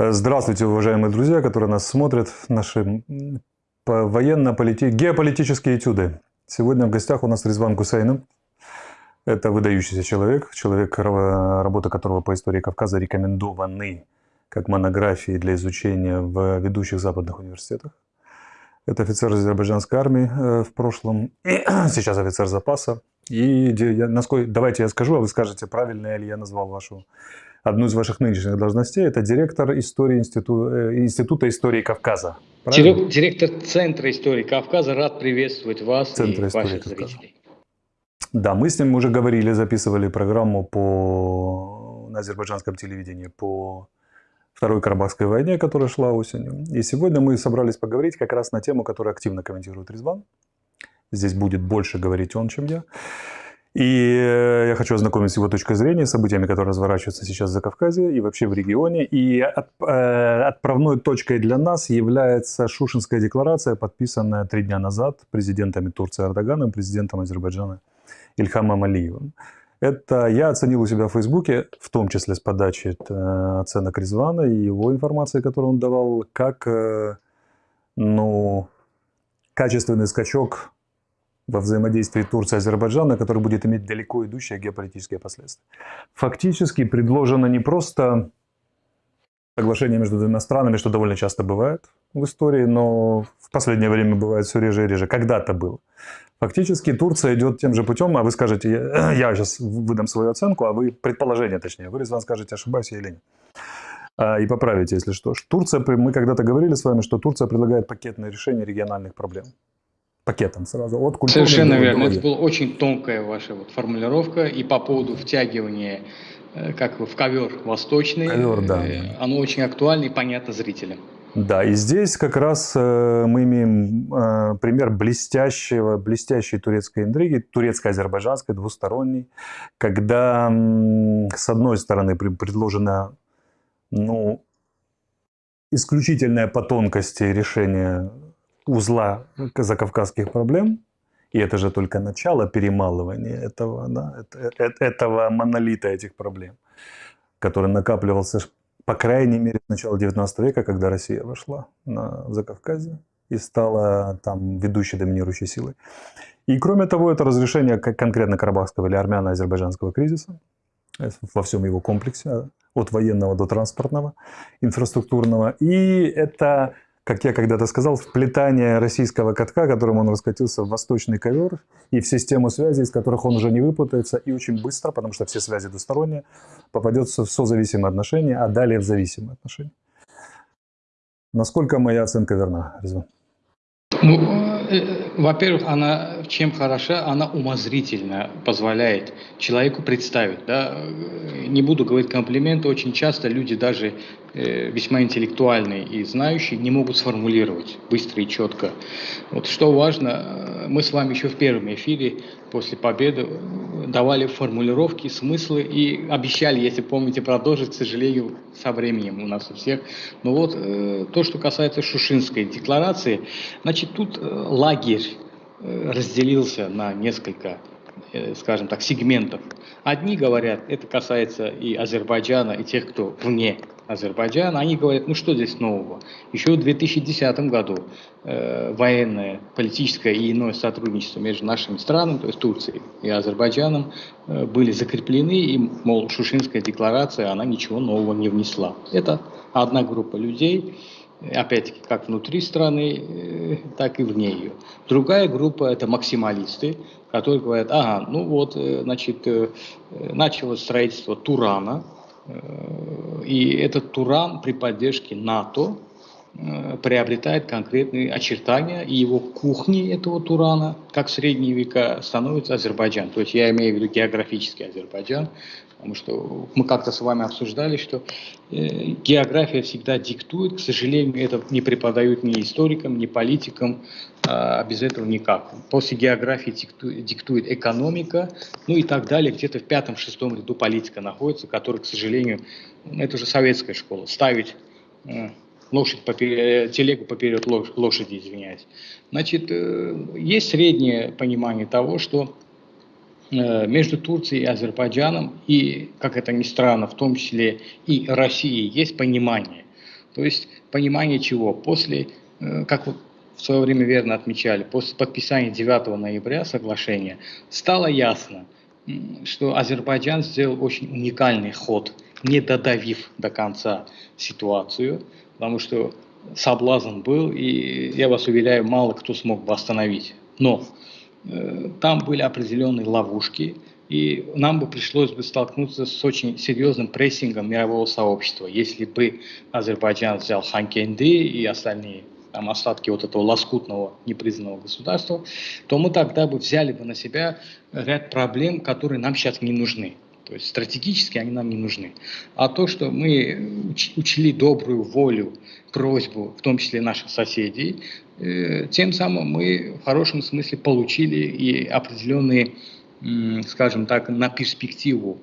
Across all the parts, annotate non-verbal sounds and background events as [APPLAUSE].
Здравствуйте, уважаемые друзья, которые нас смотрят, наши военно-политические, геополитические этюды. Сегодня в гостях у нас Резван Гусейнов. Это выдающийся человек, человек, работа которого по истории Кавказа рекомендованы как монографии для изучения в ведущих западных университетах. Это офицер азербайджанской армии э, в прошлом, [CLEARS THROAT] сейчас офицер запаса. И насколько, давайте я скажу, а вы скажете, правильно ли я назвал вашу одну из ваших нынешних должностей. Это директор истории институ, э, Института истории Кавказа. Правильно? Директор Центра истории Кавказа. Рад приветствовать вас Центра и ваших Кавказа. зрителей. Да, мы с ним уже говорили, записывали программу по, на азербайджанском телевидении по Второй Карабахской войне, которая шла осенью. И сегодня мы собрались поговорить как раз на тему, которую активно комментирует Резван. Здесь будет больше говорить он, чем я. И э, я хочу ознакомить с его точкой зрения с событиями, которые разворачиваются сейчас за Кавказе и вообще в регионе. И от, э, отправной точкой для нас является Шушинская декларация, подписанная три дня назад президентами Турции Эрдоганом президентом Азербайджана Ильхамом Алиевым. Это я оценил у себя в Фейсбуке, в том числе с подачи э, оценок Резвана и его информации, которую он давал, как э, ну, качественный скачок во взаимодействии Турции и Азербайджана, который будет иметь далеко идущие геополитические последствия. Фактически предложено не просто соглашение между двумя странами, что довольно часто бывает в истории, но в последнее время бывает все реже и реже. Когда-то было. Фактически Турция идет тем же путем, а вы скажете, я, [CLEARS THROAT] сейчас выдам свою оценку, а вы предположение точнее, вы, Резван, скажете, ошибаюсь я или нет. А, и поправите, если что. Турция, мы когда-то говорили с вами, что Турция предлагает пакетное решение региональных проблем пакетом сразу. От Совершенно верно. Это была очень тонкая ваша вот формулировка. И по поводу втягивания э, как в ковер восточный, ковер, да. Э, оно очень актуально и понятно зрителям. Да, и здесь как раз э, мы имеем э, пример блестящего, блестящей турецкой интриги, турецко-азербайджанской, двусторонней, когда э, с одной стороны предложено ну, исключительное по тонкости решение узла закавказских проблем, и это же только начало перемалывания этого, да, этого монолита этих проблем, который накапливался, по крайней мере, с начала 19 века, когда Россия вошла на Закавказье и стала там ведущей доминирующей силой. И кроме того, это разрешение конкретно карабахского или армяно-азербайджанского кризиса э, во всем его комплексе, от военного до транспортного, инфраструктурного. И это как я когда-то сказал, вплетание российского катка, которым он раскатился в восточный ковер и в систему связи, из которых он уже не выпутается, и очень быстро, потому что все связи двусторонние, попадется в созависимые отношения, а далее в зависимые отношения. Насколько моя оценка верна, Резван? Ну, э, во-первых, она чем хороша, она умозрительно позволяет человеку представить. Да? Не буду говорить комплименты, очень часто люди даже э, весьма интеллектуальные и знающие не могут сформулировать быстро и четко. Вот что важно, мы с вами еще в первом эфире после победы давали формулировки, смыслы и обещали, если помните, продолжить, к сожалению, со временем у нас у всех. Но вот э, то, что касается Шушинской декларации, значит, тут э, лагерь э, разделился на несколько э, скажем так, сегментов. Одни говорят, это касается и Азербайджана, и тех, кто вне Азербайджана, они говорят, ну что здесь нового? Еще в 2010 году э, военное, политическое и иное сотрудничество между нашими странами, то есть Турцией и Азербайджаном, э, были закреплены, и, мол, Шушинская декларация, она ничего нового не внесла. Это одна группа людей, опять-таки, как внутри страны, э, так и вне ее. Другая группа – это максималисты, которые говорят, ага, ну вот, э, значит, э, началось строительство Турана, и этот Туран при поддержке НАТО приобретает конкретные очертания, и его кухни этого Турана, как в средние века, становится Азербайджан. То есть я имею в виду географический Азербайджан, Потому что мы как-то с вами обсуждали, что э, география всегда диктует, к сожалению, это не преподают ни историкам, ни политикам, а без этого никак. После географии диктует, экономика, ну и так далее. Где-то в пятом-шестом ряду политика находится, которая, к сожалению, это уже советская школа, ставить э, лошадь поперед, телегу поперед лошади, извиняюсь. Значит, э, есть среднее понимание того, что между Турцией и Азербайджаном, и, как это ни странно, в том числе и Россией, есть понимание, То есть понимание чего? После, э, как в свое время верно отмечали, после подписания 9 ноября соглашения стало ясно, что Азербайджан сделал очень уникальный ход, не додавив до конца ситуацию, потому что соблазн был, и я вас уверяю, мало кто смог бы остановить. Но э, там были определенные ловушки, и нам бы пришлось бы столкнуться с очень серьезным прессингом мирового сообщества, если бы Азербайджан взял Ханкенды и остальные там, остатки вот этого лоскутного непризнанного государства, то мы тогда бы взяли бы на себя ряд проблем, которые нам сейчас не нужны. То есть стратегически они нам не нужны. А то, что мы учли добрую волю, просьбу, в том числе наших соседей, э, тем самым мы в хорошем смысле получили и определенные, скажем так, на перспективу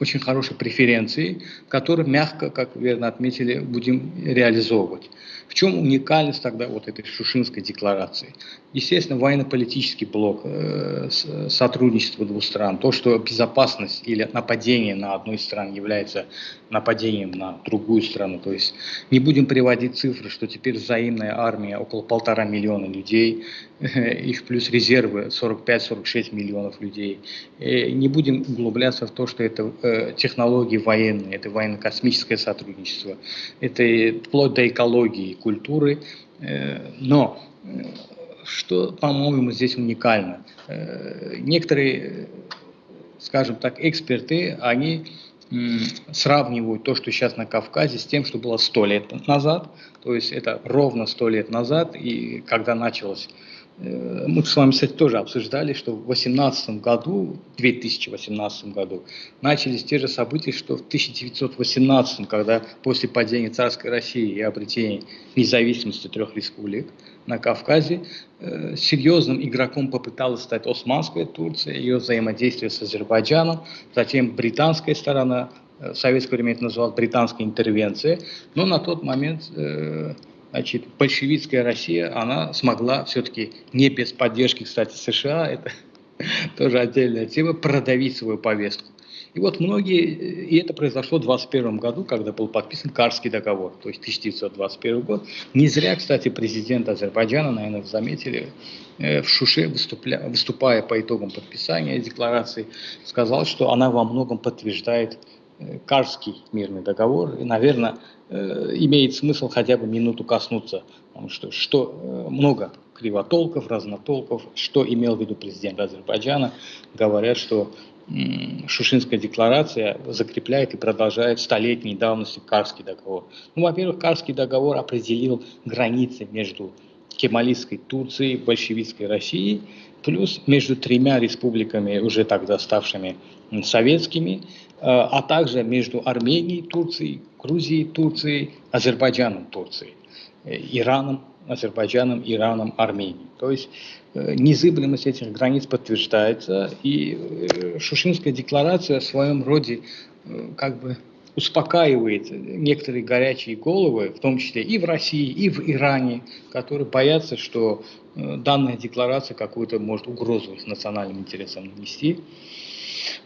очень хорошие преференции, которые мягко, как верно отметили, будем реализовывать. Чем уникальность тогда вот этой Шушинской декларации? Естественно, военно-политический блок, э, сотрудничество двух стран, то, что безопасность или нападение на одну из стран является нападением на другую страну. То есть не будем приводить цифры, что теперь взаимная армия около полтора миллиона людей, [LAUGHS] их плюс резервы 45-46 миллионов людей. И не будем углубляться в то, что это э, технологии военные, это военно-космическое сотрудничество, это вплоть до экологии, культуры. Э, но э, что, по-моему, здесь уникально? Э, некоторые, скажем так, эксперты, они сравнивают то, что сейчас на Кавказе, с тем, что было сто лет назад. То есть это ровно сто лет назад, и когда началось мы с вами, кстати, тоже обсуждали, что в 2018 году, 2018 году, начались те же события, что в 1918, когда после падения царской России и обретения независимости трех республик на Кавказе, э, серьезным игроком попыталась стать Османская Турция, ее взаимодействие с Азербайджаном, затем британская сторона, э, в советское время это называлось британская интервенция, но на тот момент значит, большевистская Россия, она смогла все-таки не без поддержки, кстати, США, [LAUGHS] это тоже отдельная тема, продавить свою повестку. И вот многие, и это произошло в 2021 году, когда был подписан Карский договор, то есть 1921 год. Не зря, кстати, президент Азербайджана, наверное, заметили, э, в Шуше, выступля, выступая по итогам подписания декларации, сказал, что она во многом подтверждает Карский мирный договор. И, наверное, Э, имеет смысл хотя бы минуту коснуться, потому что, что э, много кривотолков, разнотолков, что имел в виду президент Азербайджана, говорят, что Шушинская декларация закрепляет и продолжает столетней давности Карский договор. Ну, во-первых, Карский договор определил границы между кемалистской Турцией, большевистской Россией, плюс между тремя республиками, уже тогда ставшими советскими, а также между Арменией, Турцией, Грузией, Турцией, Азербайджаном, Турцией, э, Ираном, Азербайджаном, Ираном, Арменией. То есть э, незыблемость этих границ подтверждается, и Шушинская декларация в своем роде как бы успокаивает некоторые горячие головы, в том числе и в России, и в Иране, которые боятся, что данная декларация какую-то может угрозу национальным интересам нанести.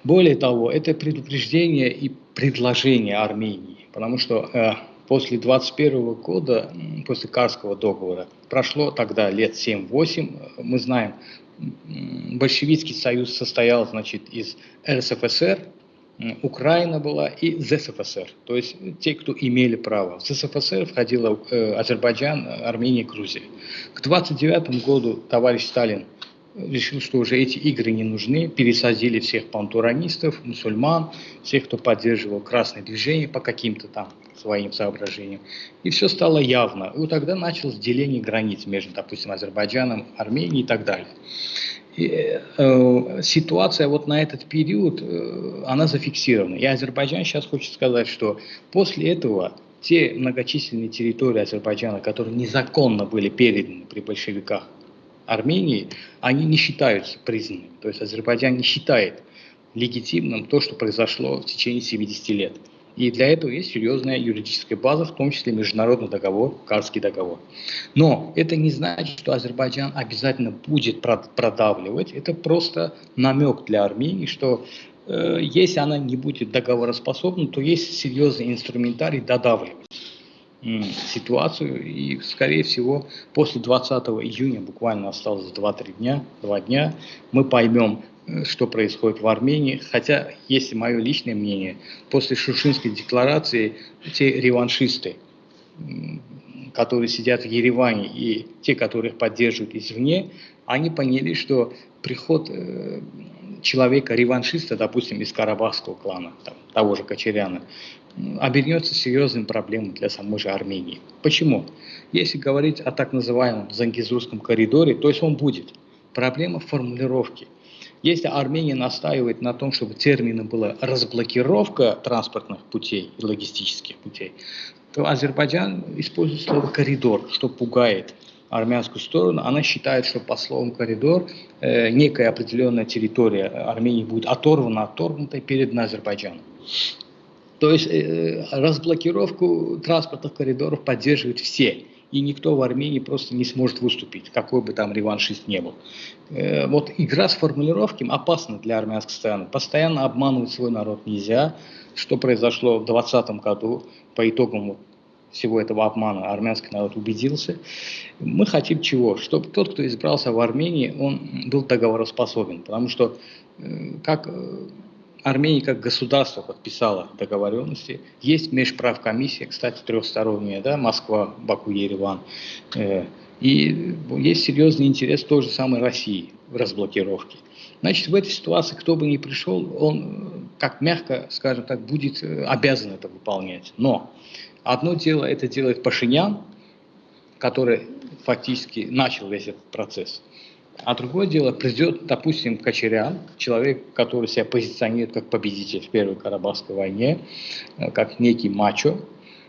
Более того, это предупреждение и предложение Армении, потому что э, после 21 года, после Карского договора, прошло тогда лет 7-8, мы знаем, большевистский союз состоял, значит, из РСФСР, Украина была и ЗСФСР, то есть те, кто имели право. В ЗСФСР входила э, Азербайджан, Армения, Грузия. К 29 году товарищ Сталин решил, что уже эти игры не нужны, пересадили всех пантуранистов, мусульман, всех, кто поддерживал красное движение по каким-то там своим соображениям. И все стало явно. И вот тогда началось деление границ между, допустим, Азербайджаном, Арменией и так далее. И, э, ситуация вот на этот период, э, она зафиксирована. И Азербайджан сейчас хочет сказать, что после этого те многочисленные территории Азербайджана, которые незаконно были переданы при большевиках Армении, они не считаются признанными. То есть Азербайджан не считает легитимным то, что произошло в течение 70 лет. И для этого есть серьезная юридическая база, в том числе международный договор, Карский договор. Но это не значит, что Азербайджан обязательно будет продавливать. Это просто намек для Армении, что э, если она не будет договороспособна, то есть серьезный инструментарий додавливать ситуацию. И, скорее всего, после 20 июня, буквально осталось 2-3 дня, 2 дня, мы поймем, э, что происходит в Армении. Хотя, если мое личное мнение, после Шушинской декларации те реваншисты, которые сидят в Ереване, и те, которые их поддерживают извне, они поняли, что приход э, человека-реваншиста, допустим, из карабахского клана, там, того же Кочеряна, обернется серьезным проблемой для самой же Армении. Почему? Если говорить о так называемом Зангизурском коридоре, то есть он будет. Проблема формулировки. Если Армения настаивает на том, чтобы термином была разблокировка транспортных путей и логистических путей, то Азербайджан использует слово «коридор», что пугает армянскую сторону. Она считает, что по словам «коридор» э, некая определенная территория Армении будет оторвана, отторгнута и передана Азербайджану. То есть э, разблокировку транспортных коридоров поддерживают все. И никто в Армении просто не сможет выступить, какой бы там реваншист не был. Э, вот игра с формулировками опасна для армянской стороны. Постоянно обманывать свой народ нельзя. Что произошло в 2020 году по итогам всего этого обмана армянский народ убедился. Мы хотим чего? Чтобы тот, кто избрался в Армении, он был договороспособен. Потому что, э, как Армения как государство подписала договоренности. Есть межправкомиссия, кстати, трехсторонняя, да, Москва, Баку, Ереван. Э, и есть серьезный интерес той же самой России в разблокировке. Значит, в этой ситуации, кто бы ни пришел, он, как мягко, скажем так, будет э, обязан это выполнять. Но одно дело, это делает Пашинян, который фактически начал весь этот процесс. А другое дело, придет, допустим, Кочерян, человек, который себя позиционирует как победитель в Первой Карабахской войне, э, как некий мачо.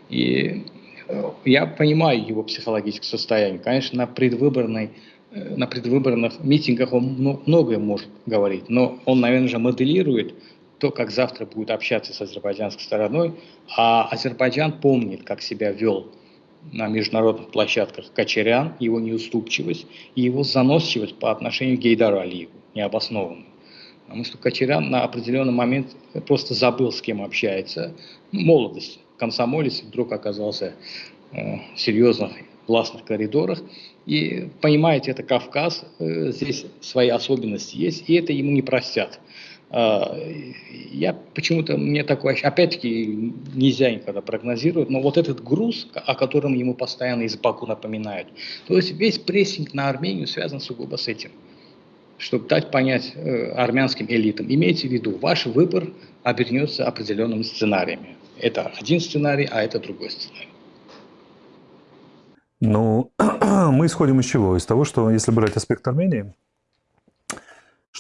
И э, я понимаю его психологическое состояние. Конечно, на предвыборной э, на предвыборных митингах он многое может говорить, но он, наверное, же моделирует то, как завтра будет общаться с азербайджанской стороной, а Азербайджан помнит, как себя вел на международных площадках Кочерян, его неуступчивость и его заносчивость по отношению к Гейдару Алиеву, необоснованную. Потому что Кочерян на определенный момент просто забыл, с кем общается. Ну, молодость, комсомолец вдруг оказался э, в серьезных властных коридорах. И понимаете, это Кавказ, э, здесь свои особенности есть, и это ему не простят. А, я почему-то, мне такое, опять-таки, нельзя никогда прогнозировать, но вот этот груз, о котором ему постоянно из Баку напоминают, то есть весь прессинг на Армению связан сугубо с этим, чтобы дать понять э, армянским элитам, имейте в виду, ваш выбор обернется определенными сценариями. Это один сценарий, а это другой сценарий. Ну, [CLEARS THROAT] мы исходим из чего? Из того, что если брать аспект Армении,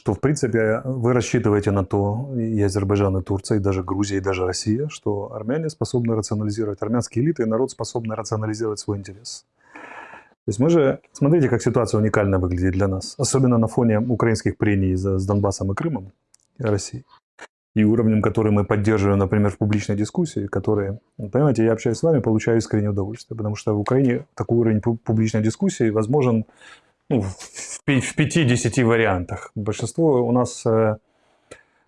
что, в принципе, вы рассчитываете на то, и Азербайджан, и Турция, и даже Грузия, и даже Россия, что армяне способны рационализировать, армянские элиты и народ способны рационализировать свой интерес. То есть мы же, смотрите, как ситуация уникально выглядит для нас, особенно на фоне украинских прений с Донбассом и Крымом, и Россией, и уровнем, который мы поддерживаем, например, в публичной дискуссии, которые, понимаете, я общаюсь с вами, получаю искреннее удовольствие, потому что в Украине такой уровень публичной дискуссии возможен ну, в 5-10 вариантах. Большинство у нас э,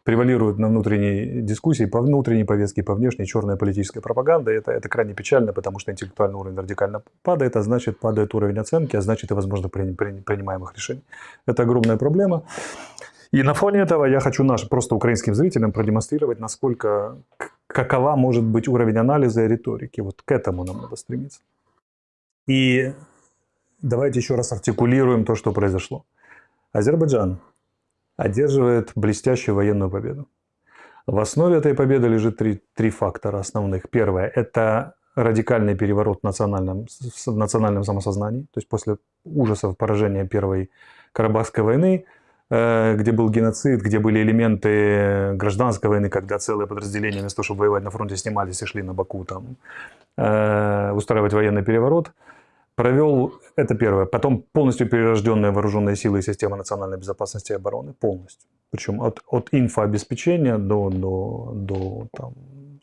превалирует на внутренней дискуссии, по внутренней повестке, по внешней черная политическая пропаганда. Это, это крайне печально, потому что интеллектуальный уровень радикально падает, а значит падает уровень оценки, а значит и возможно при, при, принимаемых решений. Это огромная проблема. И на фоне этого я хочу наш, просто украинским зрителям продемонстрировать, насколько, какова может быть уровень анализа и риторики. Вот к этому нам надо стремиться. И давайте еще раз артикулируем то, что произошло. Азербайджан одерживает блестящую военную победу. В основе этой победы лежит три, три фактора основных. Первое – это радикальный переворот в национальном, в национальном самосознании. То есть после ужасов поражения Первой Карабахской войны, э, где был геноцид, где были элементы гражданской войны, когда целые подразделения вместо того, чтобы воевать на фронте, снимались и шли на Баку там, э, устраивать военный переворот – провел, это первое, потом полностью перерожденные вооруженные силы и система национальной безопасности и обороны, полностью. Причем от, от инфообеспечения до, до, до там,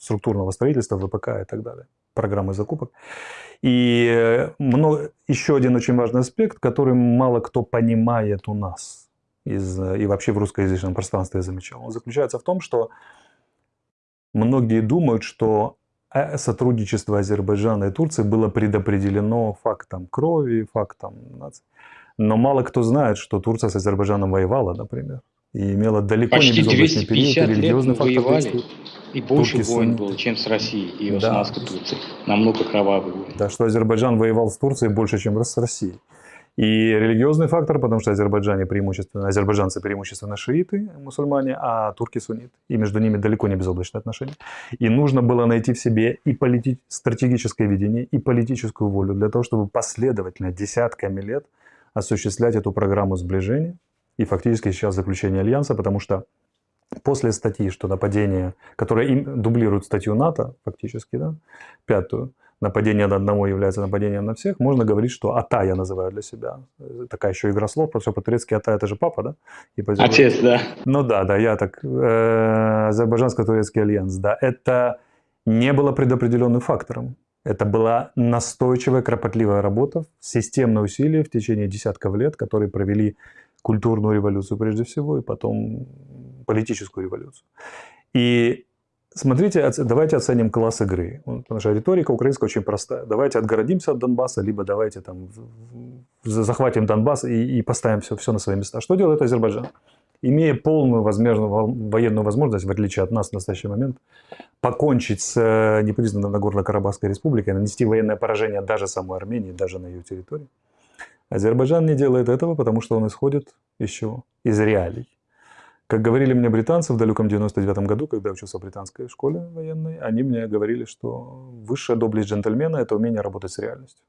структурного строительства, ВПК и так далее, программы закупок. И много, еще один очень важный аспект, который мало кто понимает у нас. из, и вообще в русскоязычном пространстве я замечал, он заключается в том, что многие думают, что э, сотрудничество Азербайджана и Турции было предопределено фактом крови, фактом нации. Но мало кто знает, что Турция с Азербайджаном воевала, например, и имела далеко Почти не безоблачный период, и 250 лет религиозный фактор воевали, действует. и больше Турки войн сунниты. было, чем с Россией и Да. Османской Турцией. Намного кровавых войн. Да, что Азербайджан воевал с Турцией больше, чем с Россией. И религиозный фактор, потому что азербайджане преимущественно, азербайджанцы преимущественно шииты, мусульмане, а турки сунниты. И между ними далеко не безоблачные отношения. И нужно было найти в себе и полити- стратегическое видение, и политическую волю для того, чтобы последовательно, десятками лет осуществлять эту программу сближения и фактически сейчас заключение альянса, потому что после статьи, что нападение, которое им дублирует статью НАТО, фактически, да, пятую, нападение на одного является нападением на всех, можно говорить, что АТА я называю для себя. Такая еще игра слов, что по-турецки АТА это же папа, да? И по- Отец, да. ну да, да, я так. Э, Азербайджанско-турецкий альянс, да. Это не было предопределенным фактором. Это была настойчивая, кропотливая работа, системное усилие в течение десятков лет, которые провели культурную революцию прежде всего, и потом политическую революцию. И смотрите, давайте оценим класс игры. Потому что риторика украинская очень простая. Давайте отгородимся от Донбасса, либо давайте там захватим Донбасс и, и поставим все, все на свои места. Что делает Азербайджан? Имея полную возможную во- военную возможность, в отличие от нас в настоящий момент, покончить с э, непризнанной Нагорно-Карабахской республикой, нанести военное поражение даже самой Армении, даже на ее территории. Азербайджан не делает этого, потому что он исходит еще из реалий. Как говорили мне британцы в далеком 99 году, когда я учился в британской школе военной, они мне говорили, что высшая доблесть джентльмена – это умение работать с реальностью.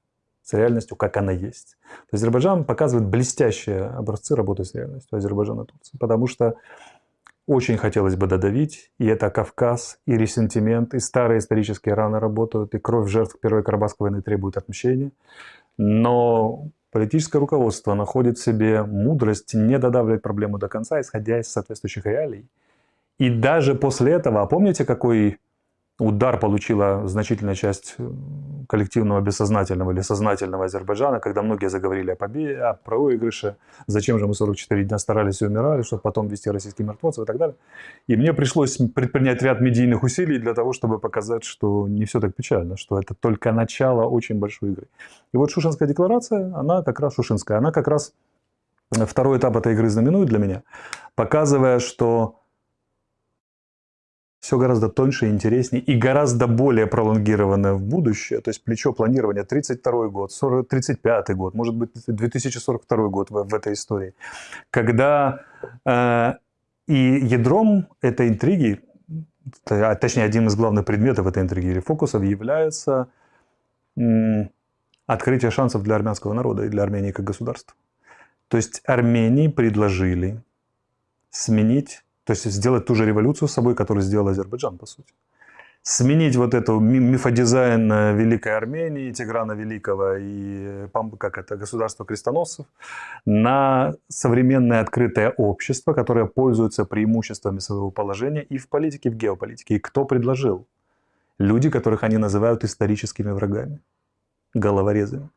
С реальностью, как она есть. Азербайджан показывает блестящие образцы работы с реальностью Азербайджана и Турции. Потому что очень хотелось бы додавить, и это Кавказ, и ресентимент, и старые исторические раны работают, и кровь жертв Первой Карабахской войны требует отмщения. Но политическое руководство находит в себе мудрость не додавливать проблему до конца, исходя из соответствующих реалий. И даже после этого, а помните, какой удар получила значительная часть э, коллективного бессознательного или сознательного Азербайджана, когда многие заговорили о победе, о проигрыше, зачем же мы 44 дня старались и умирали, чтобы потом вести российских мертвецов и так далее. И мне пришлось предпринять ряд медийных усилий для того, чтобы показать, что не все так печально, что это только начало очень большой игры. И вот Шушинская декларация, она как раз Шушинская, она как раз второй этап этой игры знаменует для меня, показывая, что все гораздо тоньше и интереснее и гораздо более пролонгированное в будущее. То есть плечо планирования 32 год, 40, 35 год, может быть 2042 год в, в этой истории. Когда э, и ядром этой интриги, а точнее одним из главных предметов этой интриги или фокусов является м, открытие шансов для армянского народа и для Армении как государства. То есть Армении предложили сменить то есть сделать ту же революцию с собой, которую сделал Азербайджан, по сути. Сменить вот эту ми- мифодизайн э, Великой Армении, Тиграна Великого и э, как это, государство крестоносцев на современное открытое общество, которое пользуется преимуществами своего положения и в политике, и в геополитике. И кто предложил? Люди, которых они называют историческими врагами, головорезами.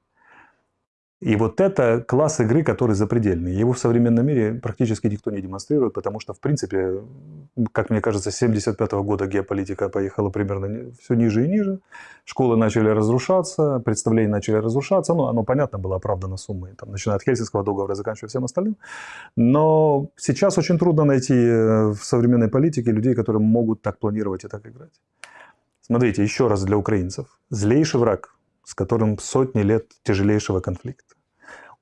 И вот это класс игры, который запредельный. Его в современном мире практически никто не демонстрирует, потому что, в принципе, как мне кажется, с 1975 года геополитика поехала примерно все ниже и ниже. Школы начали разрушаться, представления начали разрушаться. Ну, оно, понятно, было оправдано суммой, там, начиная от Хельсинского договора, заканчивая всем остальным. Но сейчас очень трудно найти э, в современной политике людей, которые могут так планировать и так играть. Смотрите, еще раз для украинцев. Злейший враг, с которым сотни лет тяжелейшего конфликта.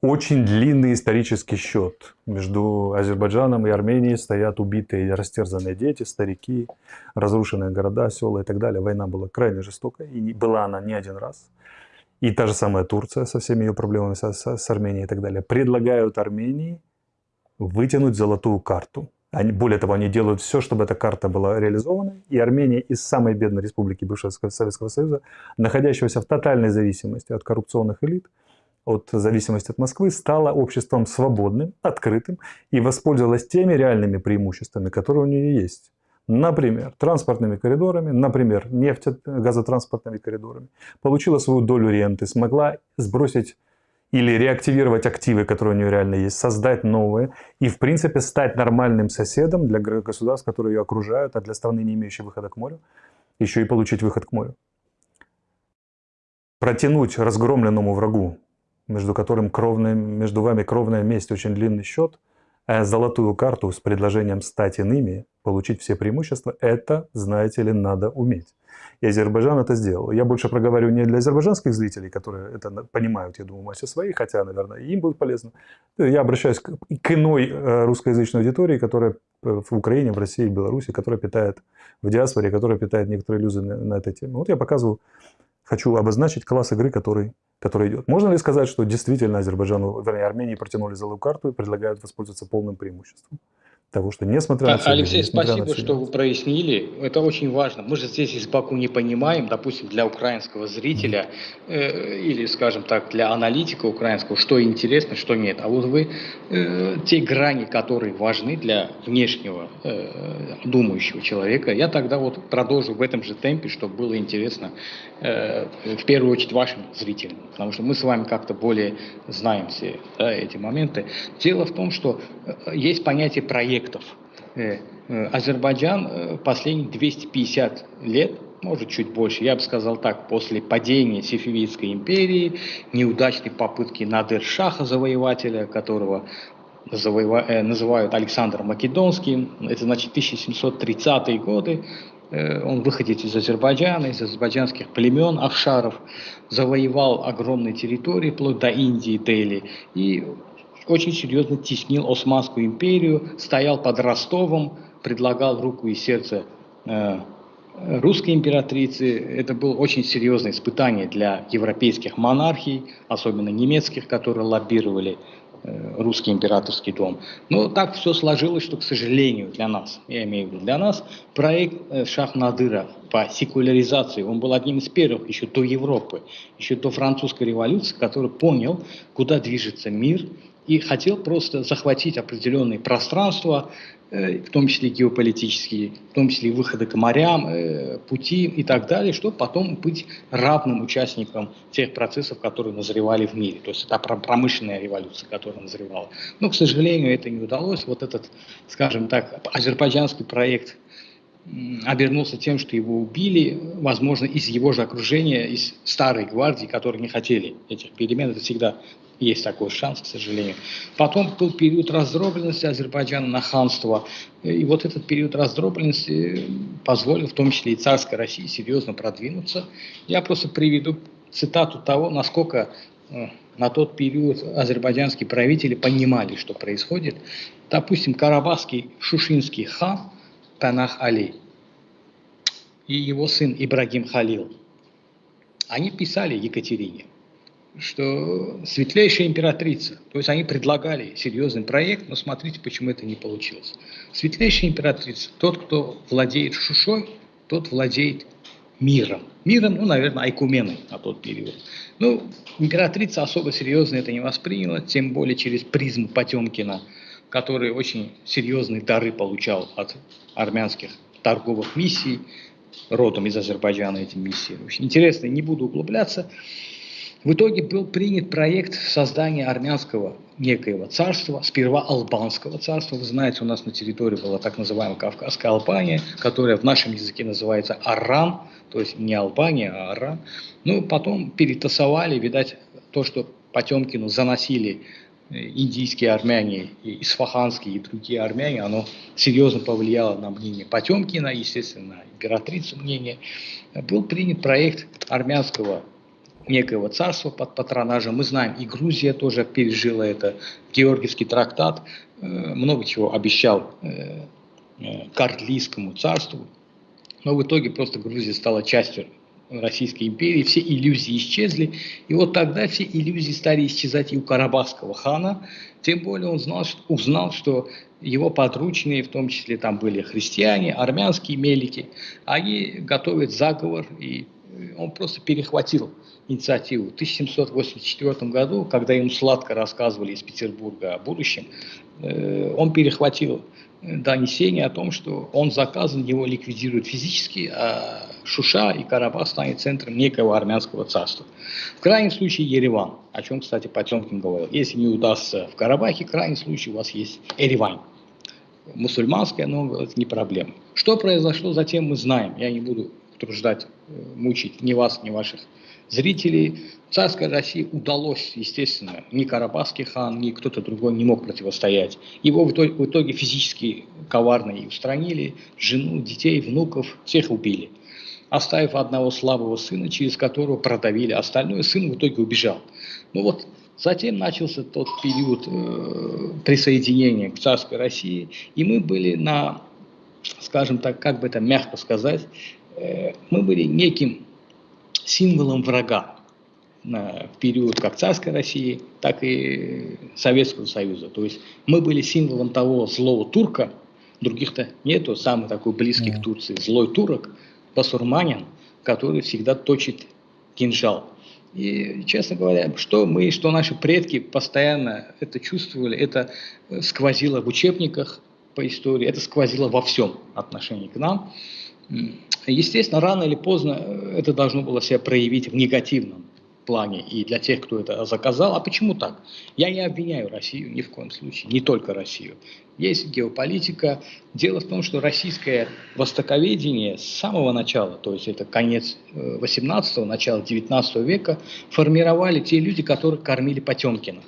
Очень длинный исторический счет. Между Азербайджаном и Арменией стоят убитые и растерзанные дети, старики, разрушенные города, села и так далее. Война была крайне жестокой, и была она не один раз. И та же самая Турция со всеми ее проблемами со- с Арменией и так далее. Предлагают Армении вытянуть золотую карту. Они, более того, они делают все, чтобы эта карта была реализована. И Армения из самой бедной республики бывшего Советского Союза, находящегося в тотальной зависимости от коррупционных элит, от зависимости от Москвы, стала обществом свободным, открытым и воспользовалась теми реальными преимуществами, которые у нее есть. Например, транспортными коридорами, например, нефтегазотранспортными коридорами. Получила свою долю ренты, смогла сбросить или реактивировать активы, которые у нее реально есть, создать новые и, в принципе, стать нормальным соседом для государств, которые ее окружают, а для страны, не имеющей выхода к морю, еще и получить выход к морю. Протянуть разгромленному врагу, между которым кровная, между вами кровная месть, очень длинный счет, золотую карту с предложением стать иными, получить все преимущества, это, знаете ли, надо уметь. И Азербайджан это сделал. Я больше проговорю не для азербайджанских зрителей, которые это понимают, я думаю, массе своей, хотя, наверное, им будет полезно. Я обращаюсь к, к иной э, русскоязычной аудитории, которая в Украине, в России, в Беларуси, которая питает в диаспоре, которая питает некоторые иллюзии на, на этой теме. Вот я показываю, хочу обозначить класс игры, который, который идет. Можно ли сказать, что действительно Азербайджану, вернее, Армении протянули золотую карту и предлагают воспользоваться полным преимуществом? Того, что несмотря на все... Алексей, спасибо, на что вы прояснили. Это очень важно. Мы же здесь из Баку не понимаем, допустим, для украинского зрителя э, или, скажем так, для аналитика украинского, что интересно, что нет. А вот вы э, те грани, которые важны для внешнего э, думающего человека, я тогда вот продолжу в этом же темпе, чтобы было интересно э, в первую очередь вашим зрителям. Потому что мы с вами как-то более знаем все да, эти моменты. Дело в том, что э, есть понятие проекта объектов. Э, э, Азербайджан э, последние 250 лет, может чуть больше, я бы сказал так, после падения Сефевидской империи, неудачной попытки Надыр-Шаха, завоевателя, которого называют Александром Македонским, это значит 1730-е годы, он выходит из Азербайджана, из азербайджанских племен, афшаров, завоевал огромные территории, вплоть до Индии, Дели, и очень серьезно теснил Османскую империю, стоял под Ростовом, предлагал руку и сердце э, русской императрицы. Это было очень серьезное испытание для европейских монархий, особенно немецких, которые лоббировали э, русский императорский дом. Но так все сложилось, что, к сожалению, для нас, я имею в виду для нас, проект э, Шах-Надыра по секуляризации, он был одним из первых еще до Европы, еще до французской революции, который понял, куда движется мир, и хотел просто захватить определенные пространства, э, в том числе геополитические, в том числе выходы к морям, э, пути и так далее, чтобы потом быть равным участником тех процессов, которые назревали в мире. То есть это промышленная революция, которая назревала. Но, к сожалению, это не удалось. Вот этот, скажем так, азербайджанский проект обернулся тем, что его убили, возможно, из его же окружения, из старой гвардии, которые не хотели этих перемен. Это всегда есть такой шанс, к сожалению. Потом был период раздробленности Азербайджана на ханство. И вот этот период раздробленности позволил, в том числе и царской России, серьезно продвинуться. Я просто приведу цитату того, насколько э, на тот период азербайджанские правители понимали, что происходит. Допустим, карабахский шушинский хан Панах Али и его сын Ибрагим Халил, они писали Екатерине, что светлейшая императрица, то есть они предлагали серьезный проект, но смотрите, почему это не получилось. Светлейшая императрица, тот, кто владеет Шушой, тот владеет миром. Миром, ну, наверное, Айкуменой на тот период. Ну, императрица особо серьезно это не восприняла, тем более через призму Потемкина, который очень серьезные дары получал от армянских торговых миссий, родом из Азербайджана эти миссии. Очень интересно, не буду углубляться. В итоге был принят проект создания армянского некоего царства, сперва албанского царства. Вы знаете, у нас на территории была так называемая Кавказская Албания, которая в нашем языке называется Арам, то есть не Албания, а Арам. Ну, потом перетасовали, видать, то, что Потемкину заносили э, индийские армяне, и исфаханские и другие армяне, оно серьезно повлияло на мнение Потемкина, естественно, на императрицу мнение. Был принят проект армянского некоего царства под патронажем. Мы знаем, и Грузия тоже пережила это. Георгиевский трактат э, много чего обещал э, э, Кардлийскому царству, но в итоге просто Грузия стала частью Российской империи, все иллюзии исчезли, и вот тогда все иллюзии стали исчезать и у Карабахского хана, тем более он знал, что, узнал, что его подручные, в том числе там были христиане, армянские мелики, они готовят заговор и он просто перехватил инициативу. В 1784 году, когда ему сладко рассказывали из Петербурга о будущем, э, он перехватил донесение о том, что он заказан, его ликвидируют физически, а Шуша и Карабах станет центром некого армянского царства. В крайнем случае Ереван, о чем, кстати, Потемкин говорил. Если не удастся в Карабахе, в крайнем случае у вас есть Еревань. Мусульманская, но это не проблема. Что произошло затем, мы знаем. Я не буду утруждать, э, мучить ни вас, ни ваших зрителей. Царской России удалось, естественно, ни Карабахский хан, ни кто-то другой не мог противостоять. Его в итоге, в итоге физически коварно и устранили, жену, детей, внуков, всех убили. Оставив одного слабого сына, через которого продавили, остальное сын в итоге убежал. Ну вот Затем начался тот период э, присоединения к царской России, и мы были на, скажем так, как бы это мягко сказать, мы были неким символом врага на, в период как царской России, так и Советского Союза. То есть мы были символом того злого турка, других-то нету, самый такой близкий к Турции, злой турок, басурманин, который всегда точит кинжал. И, честно говоря, что мы, что наши предки постоянно это чувствовали, это сквозило в учебниках по истории, это сквозило во всем отношении к нам. Естественно, рано или поздно э, это должно было себя проявить в негативном плане и для тех, кто это заказал. А почему так? Я не обвиняю Россию ни в коем случае, не только Россию. Есть геополитика. Дело в том, что российское востоковедение с самого начала, то есть это конец 18-го, э, начало 19 века, формировали те люди, которые кормили Потемкина.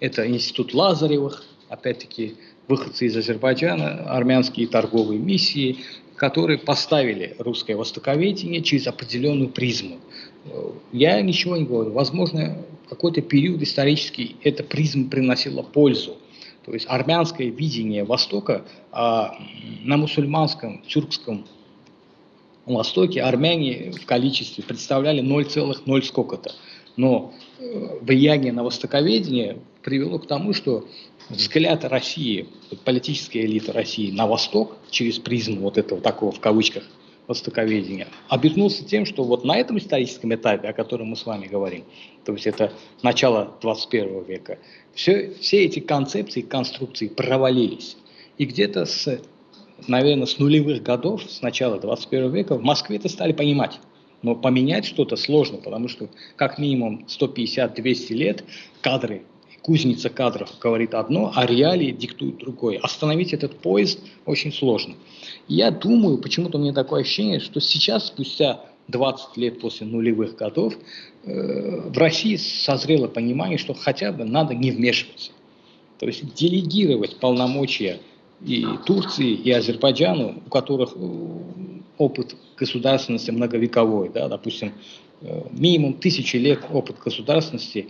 Это институт Лазаревых, опять-таки выходцы из Азербайджана, армянские торговые миссии, которые поставили русское востоковедение через определенную призму. Я ничего не говорю. Возможно, в какой-то период исторический эта призма приносила пользу. То есть армянское видение Востока а на мусульманском, тюркском Востоке армяне в количестве представляли 0,0 сколько-то. Но э, влияние на востоковедение привело к тому, что взгляд России, политическая элита России на Восток через призму вот этого такого в кавычках востоковедения, обернулся тем, что вот на этом историческом этапе, о котором мы с вами говорим, то есть это начало 21 века, все, все эти концепции, конструкции провалились. И где-то с, наверное, с нулевых годов, с начала 21 века в Москве это стали понимать. Но поменять что-то сложно, потому что как минимум 150-200 лет кадры кузница кадров говорит одно, а реалии диктуют другое. Остановить этот поезд очень сложно. Я думаю, почему-то у меня такое ощущение, что сейчас, спустя 20 лет после нулевых годов, э, в России созрело понимание, что хотя бы надо не вмешиваться. То есть делегировать полномочия и Турции, и Азербайджану, у которых э, опыт государственности многовековой, да, допустим, э, минимум тысячи лет опыт государственности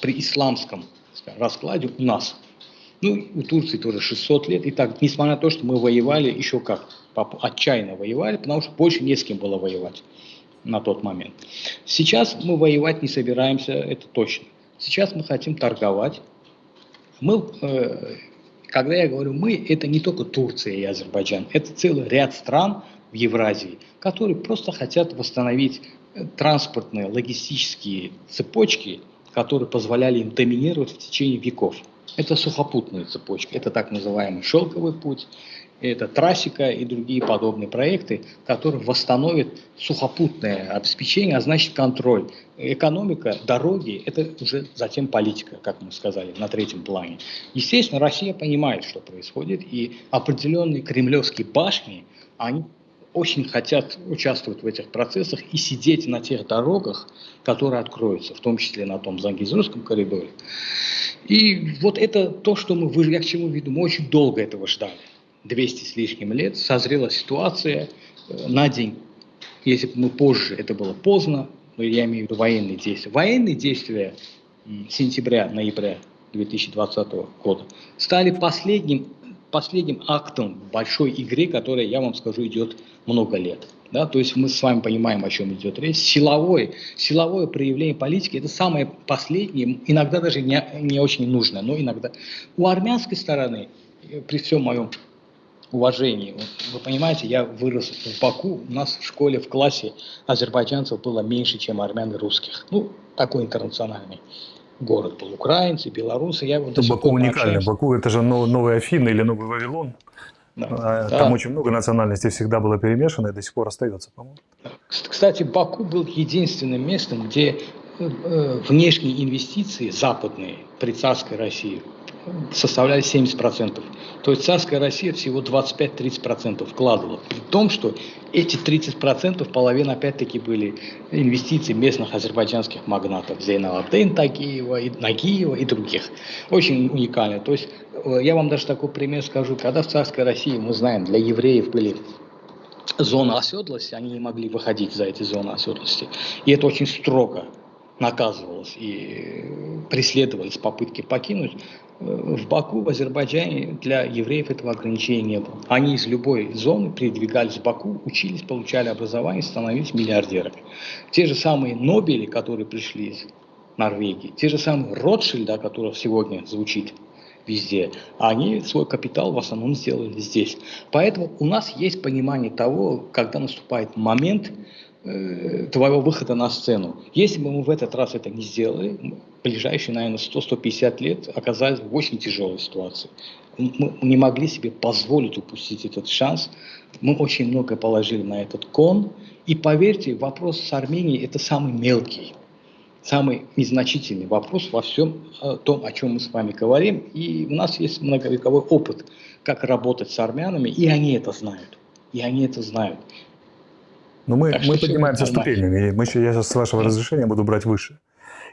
при исламском раскладе у нас. Ну, у Турции тоже 600 лет. И так, несмотря на то, что мы воевали еще как, отчаянно воевали, потому что больше не с кем было воевать на тот момент. Сейчас мы воевать не собираемся, это точно. Сейчас мы хотим торговать. Мы, э, когда я говорю мы, это не только Турция и Азербайджан, это целый ряд стран в Евразии, которые просто хотят восстановить э, транспортные, логистические цепочки которые позволяли им доминировать в течение веков. Это сухопутные цепочки, это так называемый шелковый путь, это трассика и другие подобные проекты, которые восстановят сухопутное обеспечение, а значит контроль. Экономика, дороги – это уже затем политика, как мы сказали, на третьем плане. Естественно, Россия понимает, что происходит, и определенные кремлевские башни, они очень хотят участвовать в этих процессах и сидеть на тех дорогах, которые откроются, в том числе на том Зангизурском коридоре. И вот это то, что мы, я к чему веду, мы очень долго этого ждали. 200 с лишним лет созрела ситуация э, на день. Если бы мы позже, это было поздно, но я имею в виду военные действия. Военные действия сентября-ноября 2020 года стали последним последним актом большой игры, которая, я вам скажу, идет много лет. Да, то есть мы с вами понимаем, о чем идет речь. Силовое, силовое проявление политики – это самое последнее, иногда даже не, не очень нужное, но иногда. У армянской стороны, при всем моем уважение. Вы понимаете, я вырос в Баку, у нас в школе, в классе азербайджанцев было меньше, чем армян и русских. Ну, такой интернациональный город был. Украинцы, белорусы. Я вот Баку уникальный. Баку это же новый Афины или новый Вавилон. Да. А, там да. очень много национальностей всегда было перемешано и до сих пор остается, по-моему. Кстати, Баку был единственным местом, где э, э, внешние инвестиции западные при царской России составляли 70%. То есть царская Россия всего 25-30% вкладывала. При том, что эти 30% половина опять-таки были инвестиции местных азербайджанских магнатов. Зейналабдейн Тагиева, и Нагиева и других. Очень уникально. То есть э, я вам даже такой пример скажу. Когда в царской России, мы знаем, для евреев были зоны оседлости, они не могли выходить за эти зоны оседлости. И это очень строго наказывалось и преследовались попытки покинуть. В Баку, в Азербайджане для евреев этого ограничения не было. Они из любой зоны передвигались в Баку, учились, получали образование, становились миллиардерами. Те же самые Нобели, которые пришли из Норвегии, те же самые Ротшильда, которых сегодня звучит везде, они свой капитал в основном сделали здесь. Поэтому у нас есть понимание того, когда наступает момент, Э, твоего выхода на сцену. Если бы мы в этот раз это не сделали, ближайшие, наверное, 100-150 лет оказались в очень тяжелой ситуации. Мы не могли себе позволить упустить этот шанс. Мы очень много положили на этот кон. И поверьте, вопрос с Арменией – это самый мелкий, самый незначительный вопрос во всем э, том, о чем мы с вами говорим. И у нас есть многовековой опыт, как работать с армянами, и они это знают. И они это знают. Но мы, мы поднимаемся ступенями. Мы еще, я сейчас, с вашего разрешения, буду брать выше.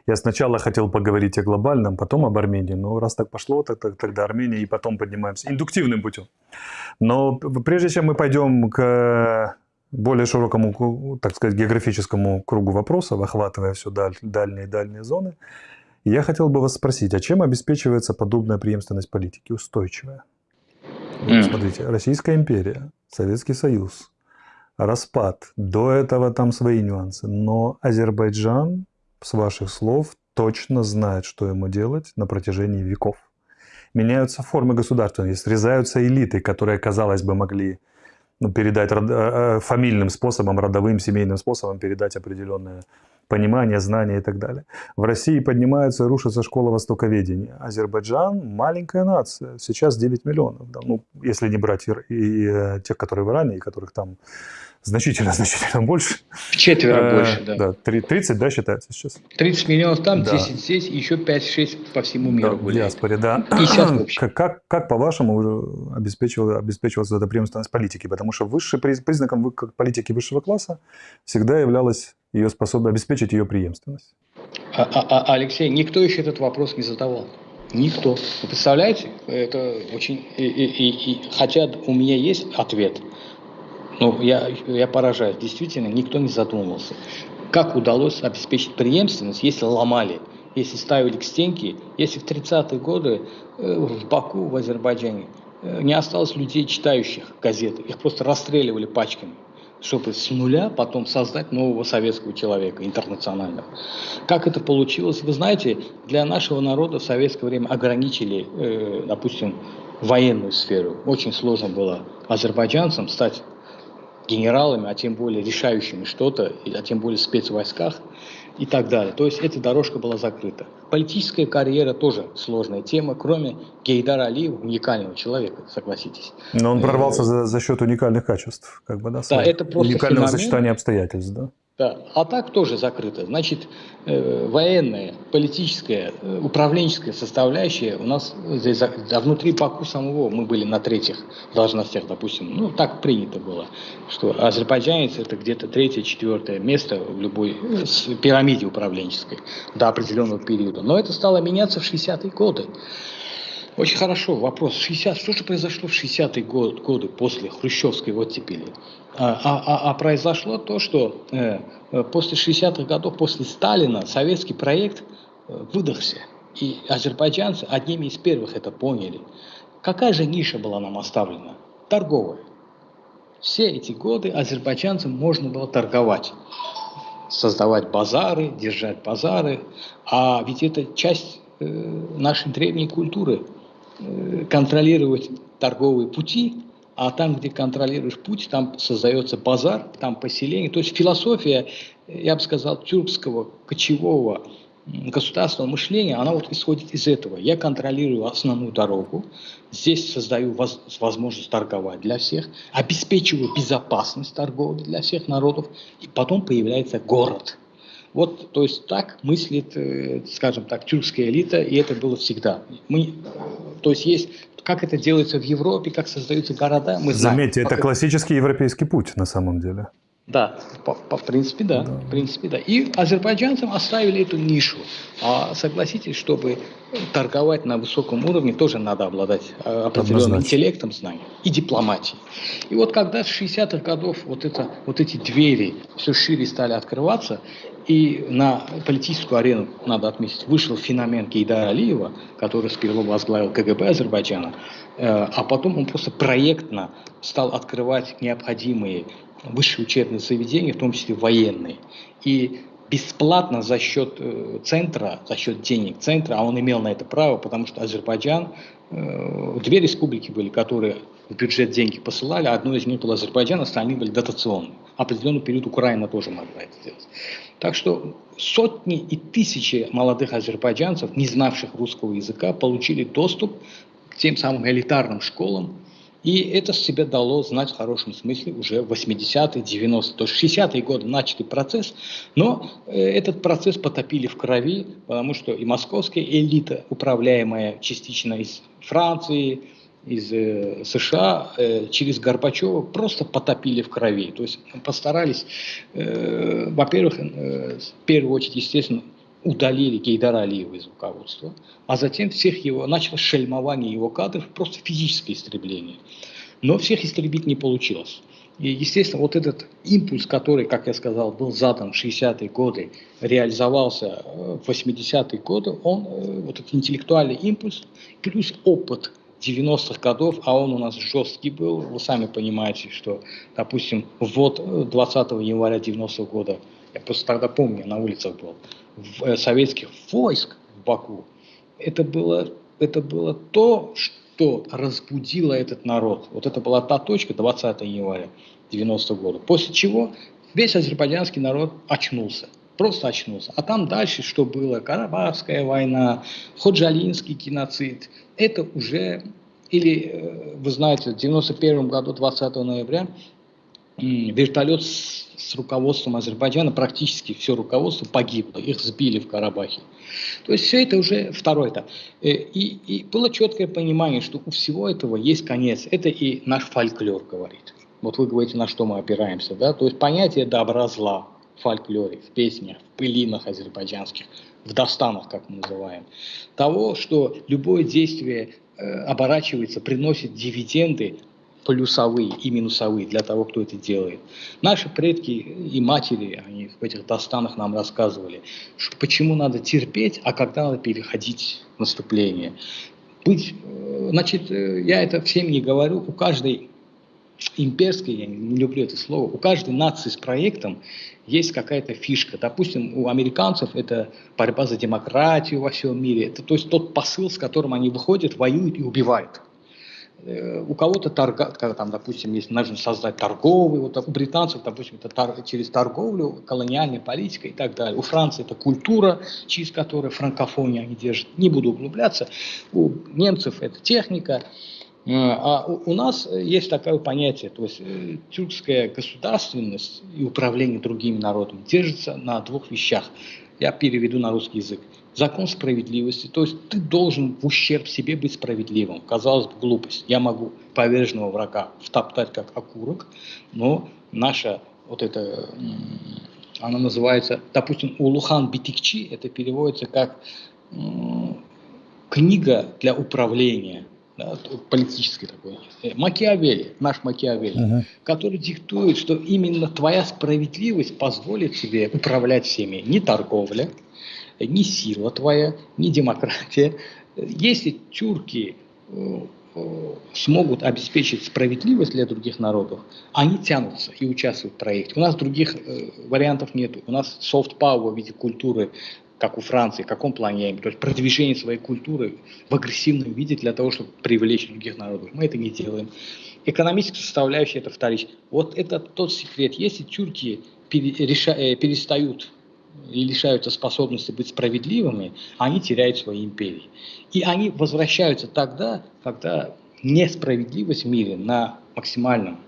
Я сначала хотел поговорить о глобальном, потом об Армении. Но раз так пошло, так, так, тогда Армения, и потом поднимаемся индуктивным путем. Но прежде чем мы пойдем к более широкому, так сказать, географическому кругу вопросов, охватывая все даль, дальние и дальние зоны, я хотел бы вас спросить, а чем обеспечивается подобная преемственность политики, устойчивая? Вот, смотрите, Российская империя, Советский Союз, распад. До этого там свои нюансы. Но Азербайджан, с ваших слов, точно знает, что ему делать на протяжении веков. Меняются формы государственности, срезаются элиты, которые, казалось бы, могли ну, передать род, э, э, фамильным способом, родовым, семейным способом передать определенное понимание, знания и так далее. В России поднимаются и рушатся школа востоковедения. Азербайджан – маленькая нация, сейчас 9 миллионов. Да, ну, если не брать и, и, и э, тех, которые в Иране, и которых там значительно, [LAUGHS] значительно больше. В четверо э, больше, да. Да, 30, да, считается сейчас? 30 миллионов там, да. 10 здесь, еще 5-6 по всему миру да, гуляет. диаспоре, да. 50 в общем. Как, как, как по-вашему, обеспечивалась, обеспечивалась эта преемственность политики? Потому что высшим признаком политики высшего класса всегда являлась ее способность обеспечить ее преемственность. А, а, а, Алексей, никто еще этот вопрос не задавал. Никто. Вы представляете? Это очень... И, и, и, и, хотя у меня есть ответ – ну, я, я поражаюсь. Действительно, никто не задумывался. Как удалось обеспечить преемственность, если ломали, если ставили к стенке, если в 30-е годы э, в Баку, в Азербайджане, э, не осталось людей, читающих газеты. Их просто расстреливали пачками чтобы с нуля потом создать нового советского человека, интернационального. Как это получилось? Вы знаете, для нашего народа в советское время ограничили, э, допустим, военную сферу. Очень сложно было азербайджанцам стать генералами, а тем более решающими что-то, а тем более в спецвойсках и так далее. То есть эта дорожка была закрыта. Политическая карьера тоже сложная тема, кроме Гейдара Алиева, уникального человека, согласитесь. Но он прорвался за, за счет уникальных качеств, как бы, да? Да, это просто Уникального феномен. сочетания обстоятельств, да? Да. А так тоже закрыто. Значит, э, военная, политическая, э, управленческая составляющая у нас здесь, а внутри Баку самого мы были на третьих должностях, допустим. Ну, так принято было, что азербайджанец это где-то третье, четвертое место в любой э, пирамиде управленческой до определенного периода. Но это стало меняться в 60-е годы. Очень хорошо. Вопрос. 60, что же произошло в 60-е годы, годы после хрущевской оттепели? А, а, а, а произошло то, что э, э после 60-х годов, после Сталина, советский проект э, выдохся. И азербайджанцы одними из первых это поняли. Какая же ниша была нам оставлена? Торговая. Все эти годы азербайджанцам можно было торговать создавать базары, держать базары. А ведь это часть э, нашей древней культуры. Э, контролировать торговые пути а там, где контролируешь путь, там создается базар, там поселение. То есть философия, я бы сказал, тюркского кочевого государственного мышления, она вот исходит из этого. Я контролирую основную дорогу, здесь создаю воз, возможность торговать для всех, обеспечиваю безопасность торговли для всех народов, и потом появляется город. Вот, то есть так мыслит, э, скажем так, тюркская элита, и это было всегда. Мы, то есть есть, как это делается в Европе, как создаются города, мы знаем. Заметьте, это классический европейский путь на самом деле. Да, по, по, в принципе, да, да. В принципе, да. И азербайджанцам оставили эту нишу. А согласитесь, чтобы торговать на высоком уровне, тоже надо обладать э, определенным Однозначно. интеллектом, знанием и дипломатией. И вот когда с 60-х годов вот, это, вот эти двери все шире стали открываться, и на политическую арену, надо отметить, вышел феномен Кейдара Алиева, который сперва возглавил КГБ Азербайджана, э, а потом он просто проектно стал открывать необходимые высшие учебные заведения, в том числе военные. И бесплатно за счет э, центра, за счет денег центра, а он имел на это право, потому что Азербайджан, э, две республики были, которые в бюджет деньги посылали, одно из них был Азербайджан, остальные были дотационные. Определенный период Украина тоже могла это сделать. Так что сотни и тысячи молодых азербайджанцев, не знавших русского языка, получили доступ к тем самым элитарным школам, и это себе дало знать в хорошем смысле уже в 80-е, 90-е. То есть 60-е годы начатый процесс, но э, этот процесс потопили в крови, потому что и московская элита, управляемая частично из Франции, из э, США э, через Горбачева просто потопили в крови. То есть постарались, э, во-первых, э, в первую очередь, естественно, удалили Гейдара Алиева из руководства, а затем всех его, началось шельмование его кадров, просто физическое истребление. Но всех истребить не получилось. И, естественно, вот этот импульс, который, как я сказал, был задан в 60-е годы, реализовался в 80-е годы, он, э, вот этот интеллектуальный импульс, плюс опыт 90-х годов, а он у нас жесткий был, вы сами понимаете, что, допустим, ввод 20 января 90 -го года, я просто тогда помню, на улицах был, Э, советских войск в Баку, это было, это было то, что разбудило этот народ. Вот это была та точка 20 января 90 -го года. После чего весь азербайджанский народ очнулся. Просто очнулся. А там дальше, что было, Карабахская война, Ходжалинский геноцид, это уже, или, э, вы знаете, в 91 году, 20 ноября, вертолет с с руководством Азербайджана практически все руководство погибло, их сбили в Карабахе. То есть все это уже второй этап. Э, и, и было четкое понимание, что у всего этого есть конец. Это и наш фольклор говорит. Вот вы говорите, на что мы опираемся. Да? То есть понятие добра-зла в фольклоре, в песнях, в пылинах азербайджанских, в достанах, как мы называем. Того, что любое действие э, оборачивается, приносит дивиденды плюсовые и минусовые для того, кто это делает. Наши предки и матери, они в этих достанах нам рассказывали, что почему надо терпеть, а когда надо переходить в наступление. Быть, э, значит, э, я это всем не говорю, у каждой имперской, я не люблю это слово, у каждой нации с проектом есть какая-то фишка. Допустим, у американцев это борьба за демократию во всем мире. Это то есть тот посыл, с которым они выходят, воюют и убивают. Э, у кого-то торга, там, допустим, есть, нужно создать торговый, вот у британцев, допустим, это тар, через торговлю, колониальная политика и так далее. У Франции это культура, через которую франкофония они держат. Не буду углубляться. У немцев это техника. Э, а у, нас есть такое понятие, то есть э, тюркская государственность и управление другими народами держится на двух вещах. Я переведу на русский язык закон справедливости. То есть ты должен в ущерб себе быть справедливым. Казалось бы, глупость. Я могу поверженного врага втоптать как окурок, но наша вот эта, она называется, допустим, Улухан Битикчи, это переводится как книга для управления, да, политической такой, э, Макиавелли, наш Макиавелли, uh-huh. который диктует, что именно твоя справедливость позволит тебе управлять всеми, не торговля, ни сила твоя, ни демократия. Если тюрки э, э, смогут обеспечить справедливость для других народов, они тянутся и участвуют в проекте. У нас других э, вариантов нет. У нас soft power в виде культуры как у Франции, в каком плане, то есть продвижение своей культуры в агрессивном виде для того, чтобы привлечь других народов. Мы это не делаем. Экономическая составляющая это вторичная. Вот это тот секрет. Если тюрки э, перестают и лишаются способности быть справедливыми, они теряют свои империи. И они возвращаются тогда, когда несправедливость в мире на максимальном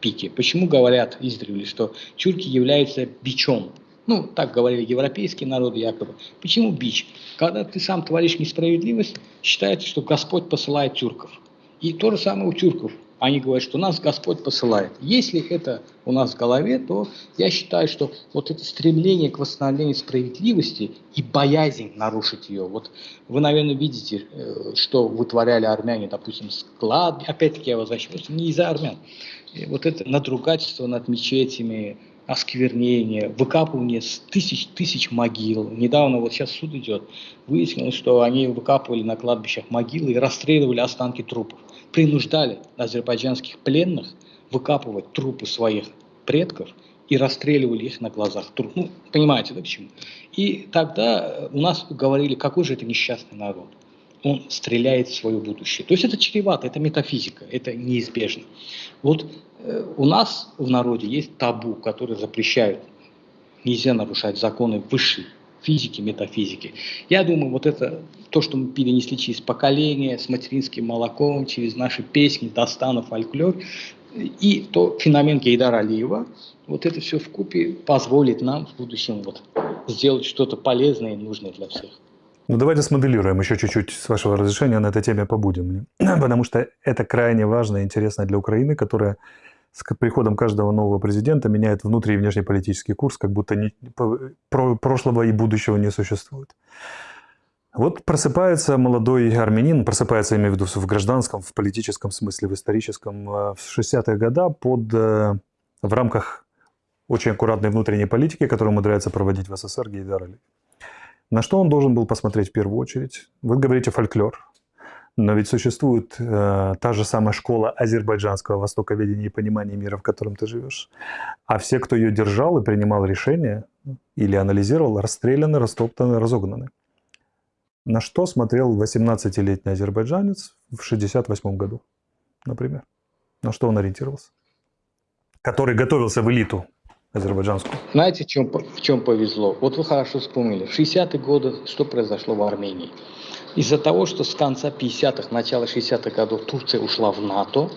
пике. Почему говорят издревле, что тюрки являются бичом? Ну, так говорили европейские народы якобы. Почему бич? Когда ты сам творишь несправедливость, считается, что Господь посылает тюрков. И то же самое у тюрков. Они говорят, что нас Господь посылает. Если это у нас в голове, то я считаю, что вот это стремление к восстановлению справедливости и боязнь нарушить ее. Вот вы, наверное, видите, э, что вытворяли армяне, допустим, склад. Опять-таки я возвращаюсь не из-за армян. И вот это надругательство над мечетями, осквернение, выкапывание тысяч тысяч могил. Недавно, вот сейчас суд идет, выяснилось, что они выкапывали на кладбищах могилы и расстреливали останки трупов принуждали азербайджанских пленных выкапывать трупы своих предков и расстреливали их на глазах. Ну, понимаете, да, почему? И тогда у нас говорили, какой же это несчастный народ. Он стреляет в свое будущее. То есть это чревато, это метафизика, это неизбежно. Вот э, у нас в народе есть табу, который запрещает, нельзя нарушать законы высшей физики, метафизики. Я думаю, вот это то, что мы перенесли через поколение, с материнским молоком, через наши песни, Дастана, фольклор, и то феномен Гейдара Алиева, вот это все в купе позволит нам в будущем вот сделать что-то полезное и нужное для всех. Ну, давайте смоделируем еще чуть-чуть, с вашего разрешения, на этой теме побудем. [CLEARS THROAT] Потому что это крайне важно и интересно для Украины, которая с приходом каждого нового президента меняет внутренний и внешнеполитический курс, как будто не, про, прошлого и будущего не существует. Вот просыпается молодой армянин, просыпается, я имею в виду, в гражданском, в политическом смысле, в историческом, э, в 60-е годы под, э, в рамках очень аккуратной внутренней политики, которую умудряется проводить в СССР Гейдар Алиев. На что он должен был посмотреть в первую очередь? Вы говорите фольклор, но ведь существует э, та же самая школа азербайджанского востоковедения и понимания мира, в котором ты живешь. А все, кто ее держал и принимал решения или анализировал, расстреляны, растоптаны, разогнаны. На что смотрел 18-летний азербайджанец в 68 году, например? На что он ориентировался? Который готовился в элиту азербайджанскую. Знаете, в чем, в чем повезло? Вот вы хорошо вспомнили. В 60-е годы что произошло в Армении? Из-за того, что с конца 50-х, начала 60-х годов Турция ушла в НАТО,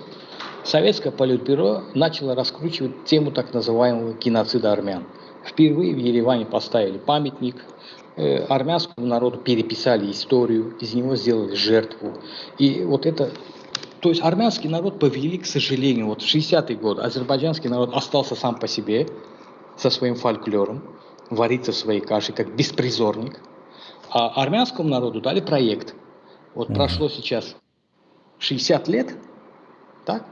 советское политбюро начало раскручивать тему так называемого геноцида армян. Впервые в Ереване поставили памятник, э, армянскому народу переписали историю, из него сделали жертву. И вот это то есть армянский народ повели, к сожалению, вот в 60-е годы азербайджанский народ остался сам по себе, со своим фольклором, варится в своей каше, как беспризорник. А армянскому народу дали проект. Вот mm-hmm. прошло сейчас 60 лет, так?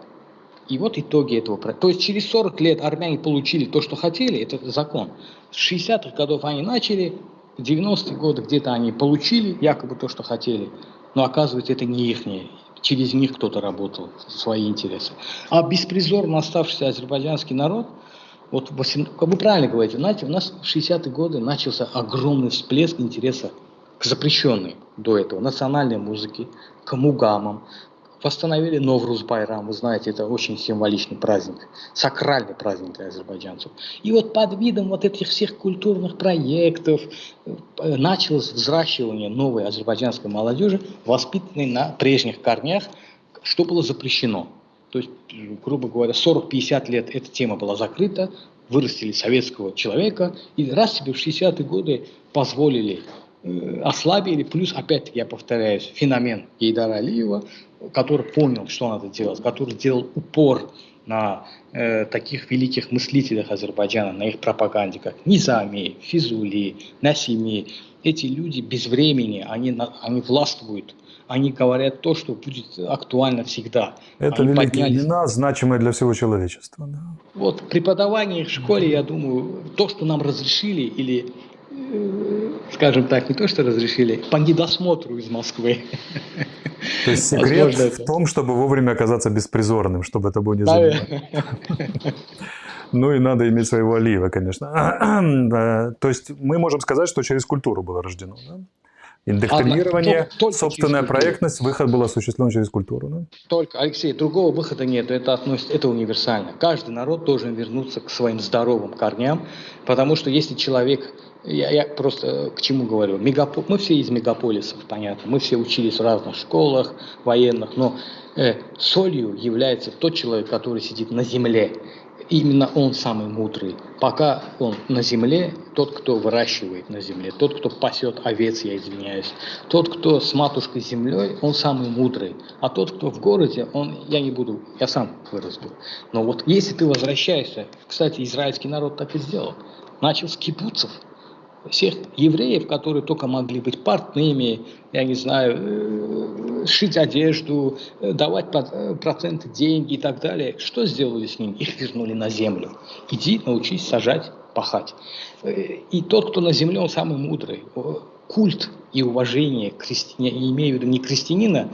И вот итоги этого проекта. То есть через 40 лет армяне получили то, что хотели, это закон. С 60-х годов они начали, в 90-е годы где-то они получили якобы то, что хотели, но оказывается это не их, через них кто-то работал, свои интересы. А беспризорно оставшийся азербайджанский народ – вот 8, как вы правильно говорите, знаете, у нас в 60-е годы начался огромный всплеск интереса к запрещенной до этого национальной музыке, к мугамам. Восстановили Новрус Байрам, вы знаете, это очень символичный праздник, сакральный праздник для азербайджанцев. И вот под видом вот этих всех культурных проектов э, началось взращивание новой азербайджанской молодежи, воспитанной на прежних корнях, что было запрещено. То есть, грубо говоря, 40-50 лет эта тема была закрыта, вырастили советского человека, и раз себе в 60-е годы позволили, ослабили, плюс, опять-таки, я повторяюсь, феномен Гейдара Алиева, который понял, что надо делать, который делал упор на э, таких великих мыслителях Азербайджана, на их пропаганде, как Низами, Физули, Насими. Эти люди без времени, они, они властвуют они говорят то, что будет актуально всегда. Это они великие поднялись... имена, значимые для всего человечества. Да. Вот преподавание в школе, я думаю, то, что нам разрешили или э, скажем так, не то что разрешили, по недосмотру из Москвы. То есть секрет в том, чтобы вовремя оказаться беспризорным, чтобы это было не заметно. Ну и надо иметь своего олива, конечно. [CLEARS THROAT] То есть мы можем сказать, что через культуру было рождено. Да? Индоктринирование, Одна, только собственная проектность, выход был осуществлен через культуру. Да? Только, Алексей, другого выхода нет, это, относится, это универсально. Каждый народ должен вернуться к своим здоровым корням, потому что если человек, я, я просто э, к чему говорю, мегапо, мы все из мегаполисов, понятно, мы все учились в разных школах военных, но э, солью является тот человек, который сидит на земле именно он самый мудрый. Пока он на земле, тот, кто выращивает на земле, тот, кто пасет овец, я извиняюсь, тот, кто с матушкой землей, он самый мудрый. А тот, кто в городе, он, я не буду, я сам вырос был. Но вот если ты возвращаешься, кстати, израильский народ так и сделал, начал с кибуцев – всех евреев, которые только могли быть портными, я не знаю, э, шить одежду, э, давать э, проценты деньги и так далее. Что сделали с ними? Их вернули на землю. Иди, научись сажать, пахать. И тот, кто на земле, он самый мудрый. Культ и уважение к христиане, я имею в виду не крестьянина,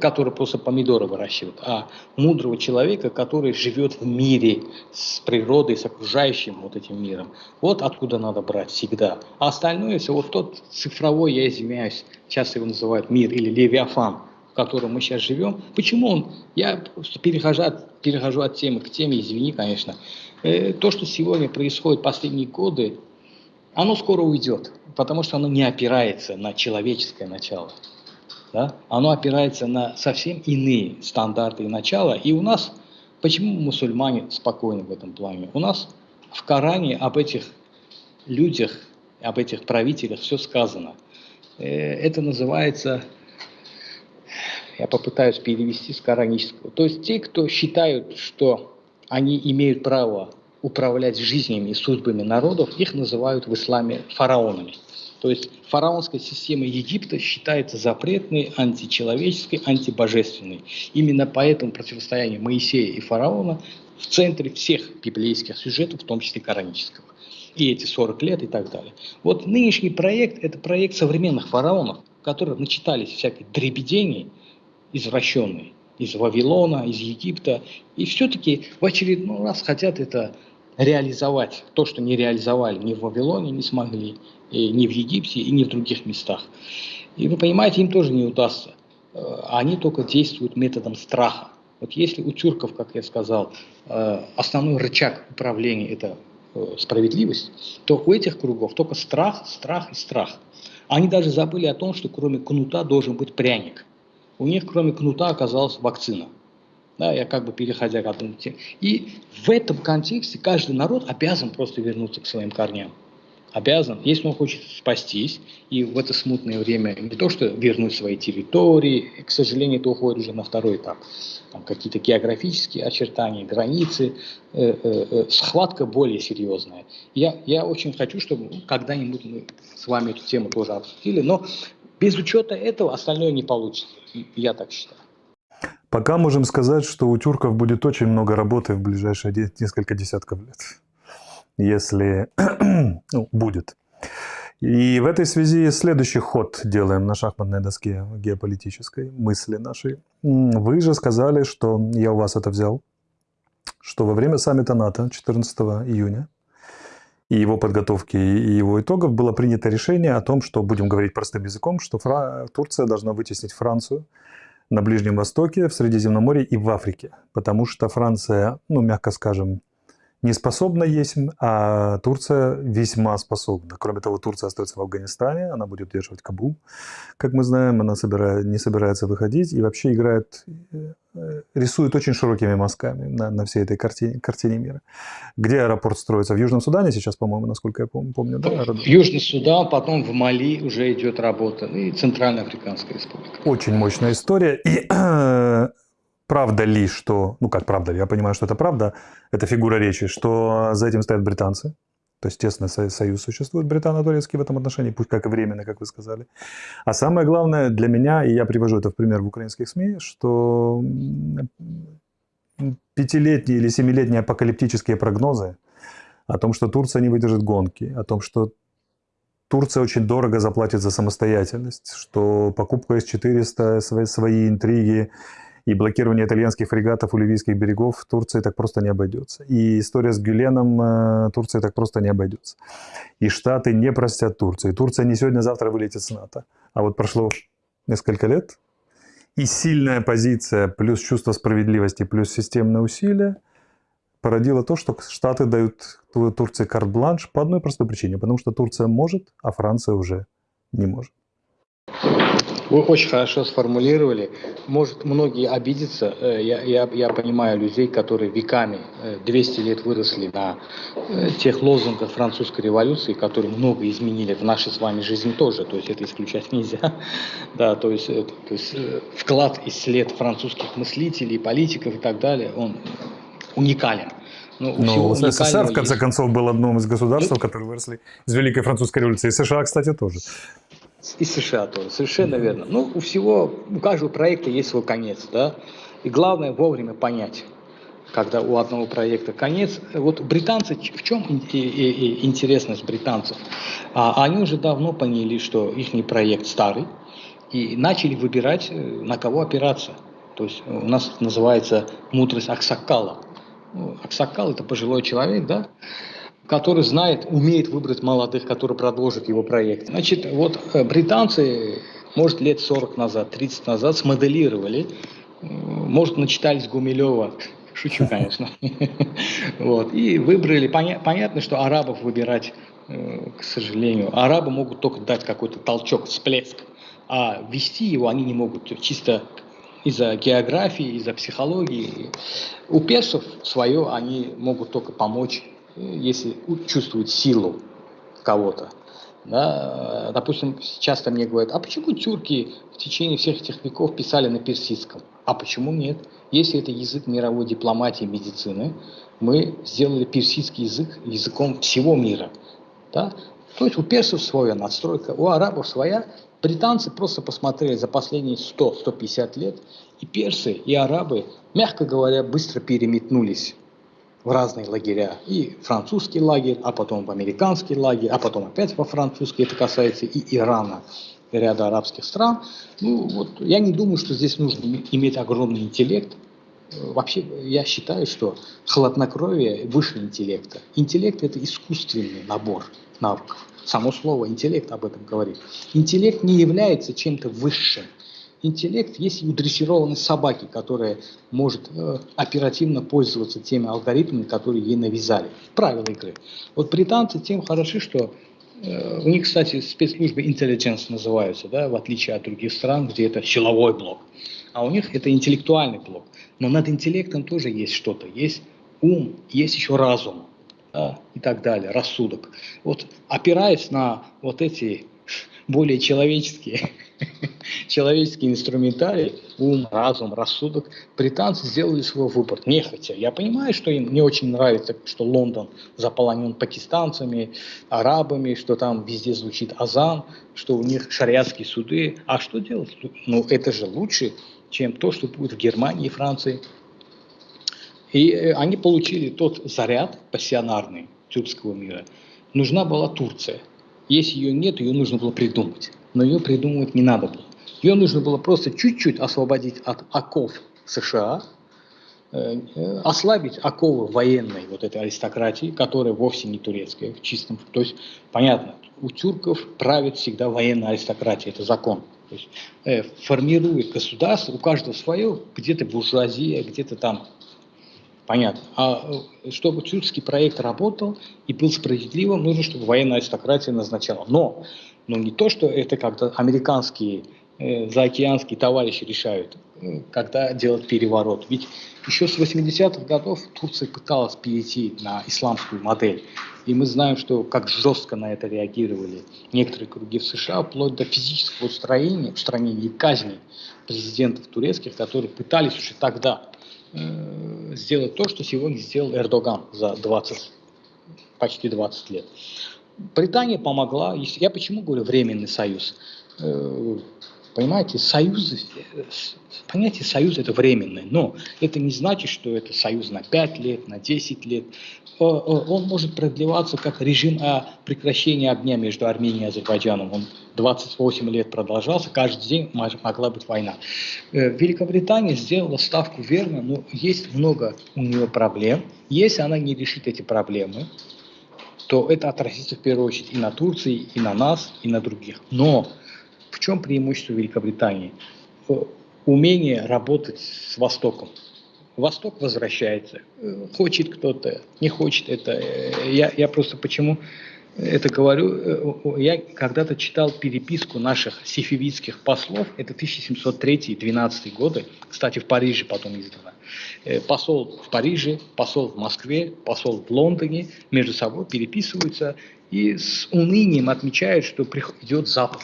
который просто помидоры выращивает, а мудрого человека, который живет в мире с природой, с окружающим вот этим миром. Вот откуда надо брать всегда. А остальное все, вот тот цифровой, я извиняюсь, сейчас его называют мир или левиафан, в котором мы сейчас живем. Почему он? Я перехожу, перехожу от темы к теме, извини, конечно. Э, то, что сегодня происходит последние годы, оно скоро уйдет, потому что оно не опирается на человеческое начало да, оно опирается на совсем иные стандарты и начала. И у нас, почему мусульмане спокойны в этом плане? У нас в Коране об этих людях, об этих правителях все сказано. Э, это называется, я попытаюсь перевести с коранического, то есть те, кто считают, что они имеют право управлять жизнями и судьбами народов, их называют в исламе фараонами. То есть фараонская система Египта считается запретной, античеловеческой, антибожественной. Именно поэтому противостояние Моисея и фараона в центре всех библейских сюжетов, в том числе коранического. И эти 40 лет и так далее. Вот нынешний проект – это проект современных фараонов, которые начитались всяких дребедений извращенные из Вавилона, из Египта, и все-таки в очередной раз хотят это реализовать то, что не реализовали ни в Вавилоне, не смогли, и ни в Египте, и ни в других местах. И вы понимаете, им тоже не удастся. Э, они только действуют методом страха. Вот если у тюрков, как я сказал, э, основной рычаг управления – это э, справедливость, то у этих кругов только страх, страх и страх. Они даже забыли о том, что кроме кнута должен быть пряник. У них кроме кнута оказалась вакцина – да, я как бы переходя к теме. И в этом контексте каждый народ обязан просто вернуться к своим корням. Обязан, если он хочет спастись, и в это смутное время не то что вернуть свои территории, к сожалению, это уходит уже на второй этап. Там какие-то географические очертания, границы, э, э, э, схватка более серьезная. Я, я очень хочу, чтобы когда-нибудь мы с вами эту тему тоже обсудили, но без учета этого остальное не получится. Я так считаю. Пока можем сказать, что у тюрков будет очень много работы в ближайшие несколько десятков лет. Если [CLEARS THROAT] ну, будет. И в этой связи следующий ход делаем на шахматной доске геополитической мысли нашей. Вы же сказали, что я у вас это взял, что во время саммита НАТО 14 июня и его подготовки и его итогов было принято решение о том, что, будем говорить простым языком, что Фра... Турция должна вытеснить Францию на Ближнем Востоке, в Средиземноморье и в Африке. Потому что Франция, ну, мягко скажем, не способна есть, а Турция весьма способна. Кроме того, Турция остается в Афганистане, она будет удерживать Кабул, как мы знаем, она собирает, не собирается выходить и вообще играет, э, рисует очень широкими мазками на, на всей этой картине, картине мира. Где аэропорт строится? В Южном Судане сейчас, по-моему, насколько я помню, помню да? В Южный Судан, потом в Мали уже идет работа, и Центральная Африканская Республика. Очень мощная история. И [CLEARS THROAT] правда ли, что, ну как правда ли, я понимаю, что это правда, это фигура речи, что за этим стоят британцы, то есть тесный союз существует британо-турецкий в этом отношении, пусть как и временно, как вы сказали. А самое главное для меня, и я привожу это в пример в украинских СМИ, что пятилетние или семилетние апокалиптические прогнозы о том, что Турция не выдержит гонки, о том, что Турция очень дорого заплатит за самостоятельность, что покупка С-400, свои, свои интриги и блокирование итальянских фрегатов у ливийских берегов Турции так просто не обойдется. И история с Гюленом э, Турции так просто не обойдется. И Штаты не простят Турции. Турция не сегодня-завтра вылетит с НАТО. А вот прошло несколько лет, и сильная позиция, плюс чувство справедливости, плюс системные усилия породило то, что Штаты дают Турции карт-бланш по одной простой причине. Потому что Турция может, а Франция уже не может. Вы очень хорошо сформулировали. Может, многие обидятся. Э, я, я, я понимаю людей, которые веками, 200 э, лет выросли на э, тех лозунгах французской революции, которые много изменили в нашей с вами жизни тоже. То есть это исключать нельзя. [LAUGHS] Да, то есть, то есть вклад и след французских мыслителей, политиков и так далее, он уникален. Ну, Но СССР, в конце есть. концов, был одним из государств, которые выросли из Великой Французской революции. И США, кстати, тоже. И США тоже, совершенно верно. Ну, у всего, у каждого проекта есть свой конец, да. И главное вовремя понять, когда у одного проекта конец. Вот британцы, в чем интересность британцев? А, они уже давно поняли, что их проект старый, и начали выбирать, э, на кого опираться. То есть у нас называется мудрость Аксакала. Ну, Аксакал – это пожилой человек, да, который знает, умеет выбрать молодых, которые продолжат его проект. Значит, вот э, британцы, может, лет 40 назад, 30 назад смоделировали, э, может, начитались Гумилева, [LAUGHS] шучу, конечно, [LAUGHS] вот, и выбрали, понятно, что арабов выбирать, э, к сожалению, арабы могут только дать какой-то толчок, всплеск, а вести его они не могут, чисто из-за географии, из-за психологии. У персов свое они могут только помочь если чувствует силу кого-то. Да, допустим, часто мне говорят, а почему тюрки в течение всех этих веков писали на персидском? А почему нет? Если это язык мировой дипломатии медицины, мы сделали персидский язык языком всего мира. Да? То есть у персов своя надстройка, у арабов своя. Британцы просто посмотрели за последние 100-150 лет, и персы, и арабы, мягко говоря, быстро переметнулись в разные лагеря. И французский лагерь, а потом в американский лагерь, а потом опять во французский. Это касается и Ирана, и ряда арабских стран. Ну, вот, я не думаю, что здесь нужно иметь огромный интеллект. Вообще, я считаю, что хладнокровие выше интеллекта. Интеллект – это искусственный набор навыков. Само слово интеллект об этом говорит. Интеллект не является чем-то высшим интеллект есть у дрессированной собаки, которая может э, оперативно пользоваться теми алгоритмами, которые ей навязали. Правила игры. Вот британцы тем хороши, что э, у них, кстати, спецслужбы intelligence называются, да, в отличие от других стран, где это силовой блок. А у них это интеллектуальный блок. Но над интеллектом тоже есть что-то. Есть ум, есть еще разум да, и так далее, рассудок. Вот опираясь на вот эти более человеческие [LAUGHS] человеческий инструментарий, ум, разум, рассудок, британцы сделали свой выбор, нехотя. Я понимаю, что им не очень нравится, что Лондон заполонен пакистанцами, арабами, что там везде звучит азан, что у них шариатские суды. А что делать? Ну, это же лучше, чем то, что будет в Германии и Франции. И э, они получили тот заряд пассионарный тюркского мира. Нужна была Турция. Если ее нет, ее нужно было придумать но ее придумывать не надо было. Ее нужно было просто чуть-чуть освободить от оков США, э, ослабить оковы военной вот этой аристократии, которая вовсе не турецкая в чистом. То есть, понятно, у тюрков правит всегда военная аристократия, это закон. То есть, э, формирует государство, у каждого свое, где-то буржуазия, где-то там Понятно. А э, чтобы тюркский проект работал и был справедливым, нужно, чтобы военная аристократия назначала. Но но не то, что это как-то американские э, заокеанские товарищи решают, э, когда делать переворот. Ведь еще с 80-х годов Турция пыталась перейти на исламскую модель. И мы знаем, что как жестко на это реагировали некоторые круги в США, вплоть до физического устранения, устранения и казни президентов турецких, которые пытались уже тогда э, сделать то, что сегодня сделал Эрдоган за 20, почти 20 лет. Британия помогла. Я почему говорю временный союз? Э, Понимаете, союз, понятие союз это временное, но это не значит, что это союз на 5 лет, на 10 лет. Он может продлеваться как режим о прекращении огня между Арменией и Азербайджаном. Он 28 лет продолжался, каждый день могла быть война. Э, Великобритания сделала ставку верно, но есть много у нее проблем. Если она не решит эти проблемы, то это отразится в первую очередь и на Турции, и на нас, и на других. Но в чем преимущество Великобритании? Умение работать с Востоком. Восток возвращается. Хочет кто-то, не хочет это. Я, я просто почему это говорю, я когда-то читал переписку наших сифивитских послов, это 1703-12 годы, кстати, в Париже потом издано. Э, посол в Париже, посол в Москве, посол в Лондоне между собой переписываются и с унынием отмечают, что идет Запад,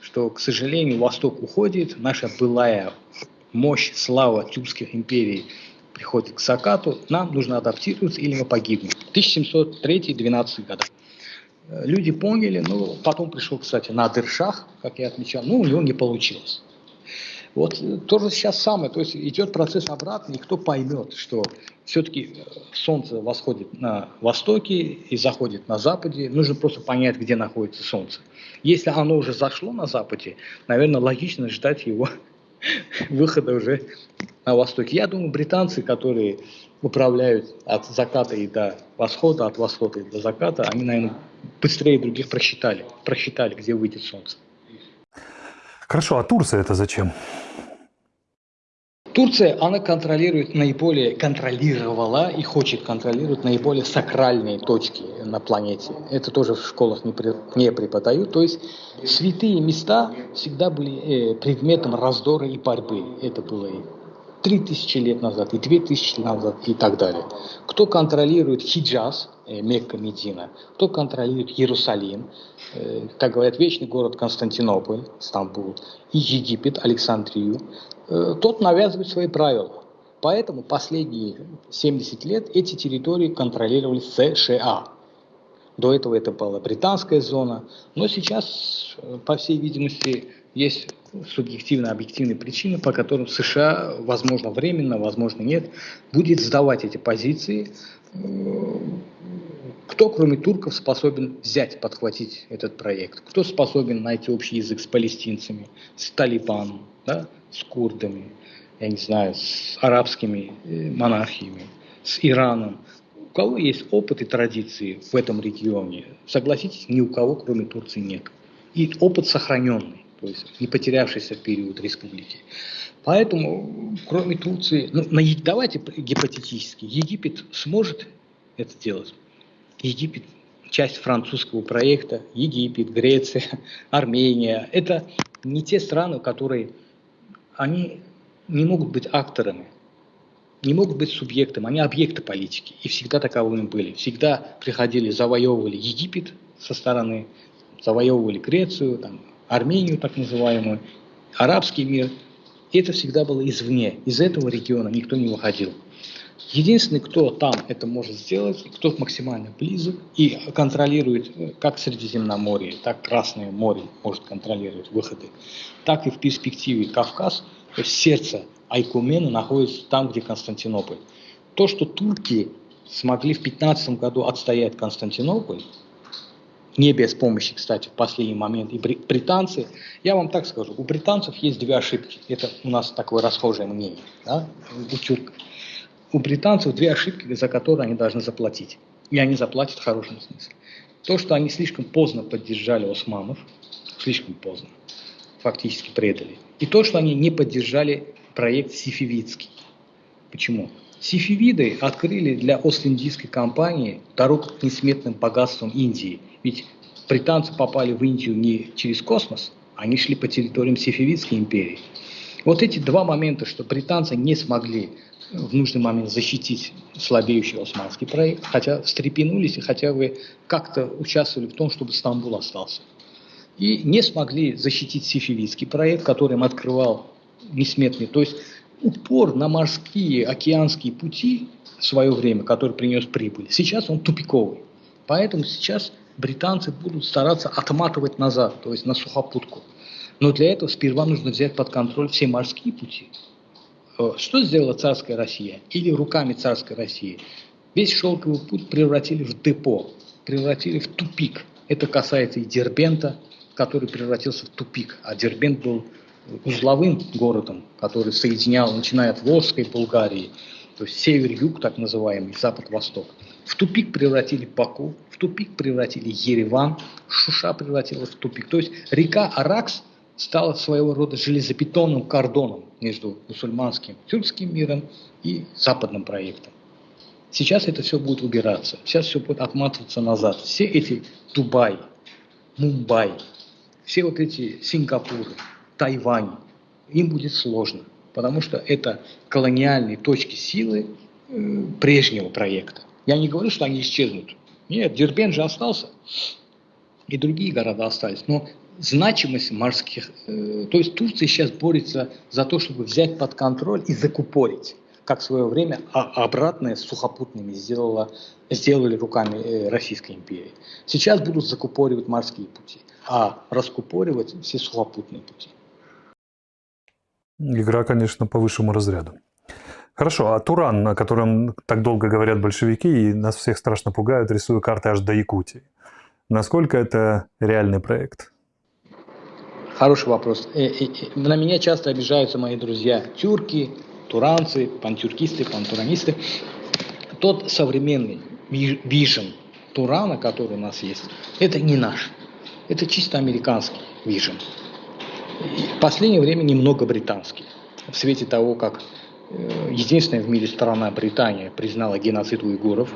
что, к сожалению, Восток уходит, наша былая мощь, слава тюркских империй приходит к закату, нам нужно адаптироваться или мы погибнем. 1703-12 года. Э, люди поняли, ну, потом пришел, кстати, Надыршах, как я отмечал, ну, у него не получилось. Вот э, тоже сейчас самое, то есть идет процесс обратный, кто поймет, что все-таки э, солнце восходит на востоке и заходит на западе, нужно просто понять, где находится солнце. Если оно уже зашло на западе, наверное, логично ждать его [LAUGHS] выхода уже на востоке. Я думаю, британцы, которые управляют от заката и до восхода, от восхода и до заката, они, наверное, быстрее других просчитали, просчитали, где выйдет солнце. Хорошо, а Турция это зачем? Турция, она контролирует наиболее, контролировала и хочет контролировать наиболее сакральные точки на планете. Это тоже в школах не, при, не преподают. То есть святые места всегда были э, предметом раздора и борьбы. Это было и 3000 лет назад, и 2000 лет назад, и так далее. Кто контролирует Хиджаз, э, Мекка, Медина, кто контролирует Иерусалим, э, как говорят, вечный город Константинополь, Стамбул, и Египет, Александрию, э, тот навязывает свои правила. Поэтому последние 70 лет эти территории контролировали США. До этого это была британская зона, но сейчас, по всей видимости, есть субъективно объективные причины, по которым США, возможно, временно, возможно, нет, будет сдавать эти позиции. Кто, кроме турков, способен взять, подхватить этот проект? Кто способен найти общий язык с палестинцами, с Талибаном, да, с курдами, я не знаю, с арабскими э, монархиями, с Ираном? У кого есть опыт и традиции в этом регионе? Согласитесь, ни у кого, кроме Турции, нет. И опыт сохраненный то есть не потерявшийся в период республики. Поэтому, кроме Турции, ну, на, давайте гипотетически, Египет сможет это делать. Египет часть французского проекта, Египет, Греция, [LAUGHS] Армения. Это не те страны, которые они не могут быть акторами, не могут быть субъектом, они объекты политики. И всегда таковыми были. Всегда приходили, завоевывали Египет со стороны, завоевывали Грецию, там, Армению так называемую, арабский мир. Это всегда было извне. Из этого региона никто не выходил. Единственный, кто там это может сделать, кто максимально близок и контролирует э, как Средиземноморье, так Красное море может контролировать выходы, так и в перспективе Кавказ, то есть сердце Айкумена находится там, где Константинополь. То, что турки смогли в 15 году отстоять Константинополь, не без помощи, кстати, в последний момент, и британцы, я вам так скажу, у британцев есть две ошибки, это у нас такое расхожее мнение, да, у. У британцев две ошибки, за которые они должны заплатить, и они заплатят в хорошем смысле. То, что они слишком поздно поддержали османов, слишком поздно, фактически предали, и то, что они не поддержали проект Сифивицкий. Почему? Сифивиды открыли для Ост-Индийской компании дорогу к несметным богатствам Индии – ведь британцы попали в Индию не через космос, они шли по территориям Сефевидской империи. Вот эти два момента, что британцы не смогли в нужный момент защитить слабеющий османский проект, хотя встрепенулись и хотя бы как-то участвовали в том, чтобы Стамбул остался. И не смогли защитить сифилийский проект, который им открывал несметный. То есть упор на морские, океанские пути в свое время, который принес прибыль, сейчас он тупиковый. Поэтому сейчас британцы будут стараться отматывать назад, то есть на сухопутку. Но для этого сперва нужно взять под контроль все морские пути. Э, что сделала царская Россия? Или руками царской России? Весь шелковый путь превратили в депо, превратили в тупик. Это касается и Дербента, который превратился в тупик. А Дербент был узловым городом, который соединял, начиная от Волжской Болгарии, то есть север-юг, так называемый, запад-восток. В тупик превратили Баку, в тупик превратили Ереван, Шуша превратилась в тупик. То есть река Аракс стала своего рода железобетонным кордоном между мусульманским тюркским миром и западным проектом. Сейчас это все будет убираться, сейчас все будет отматываться назад. Все эти Дубай, Мумбай, все вот эти Сингапуры, Тайвань, им будет сложно, потому что это колониальные точки силы э, прежнего проекта. Я не говорю, что они исчезнут. Нет, Дербен же остался, и другие города остались. Но значимость морских... Э, то есть Турция сейчас борется за то, чтобы взять под контроль и закупорить как в свое время а обратное с сухопутными сделала, сделали руками э, Российской империи. Сейчас будут закупоривать морские пути, а раскупоривать все сухопутные пути. Игра, конечно, по высшему разряду. Хорошо, а Туран, о котором так долго говорят большевики и нас всех страшно пугают, рисуя карты аж до Якутии. Насколько это реальный проект? Хороший вопрос. Э, э, на меня часто обижаются мои друзья тюрки, туранцы, пантюркисты, пантуранисты. Тот современный вижен Турана, который у нас есть, это не наш. Это чисто американский вижен. В последнее время немного британский. В свете того, как э, единственная в мире страна Британия признала геноцид уйгуров,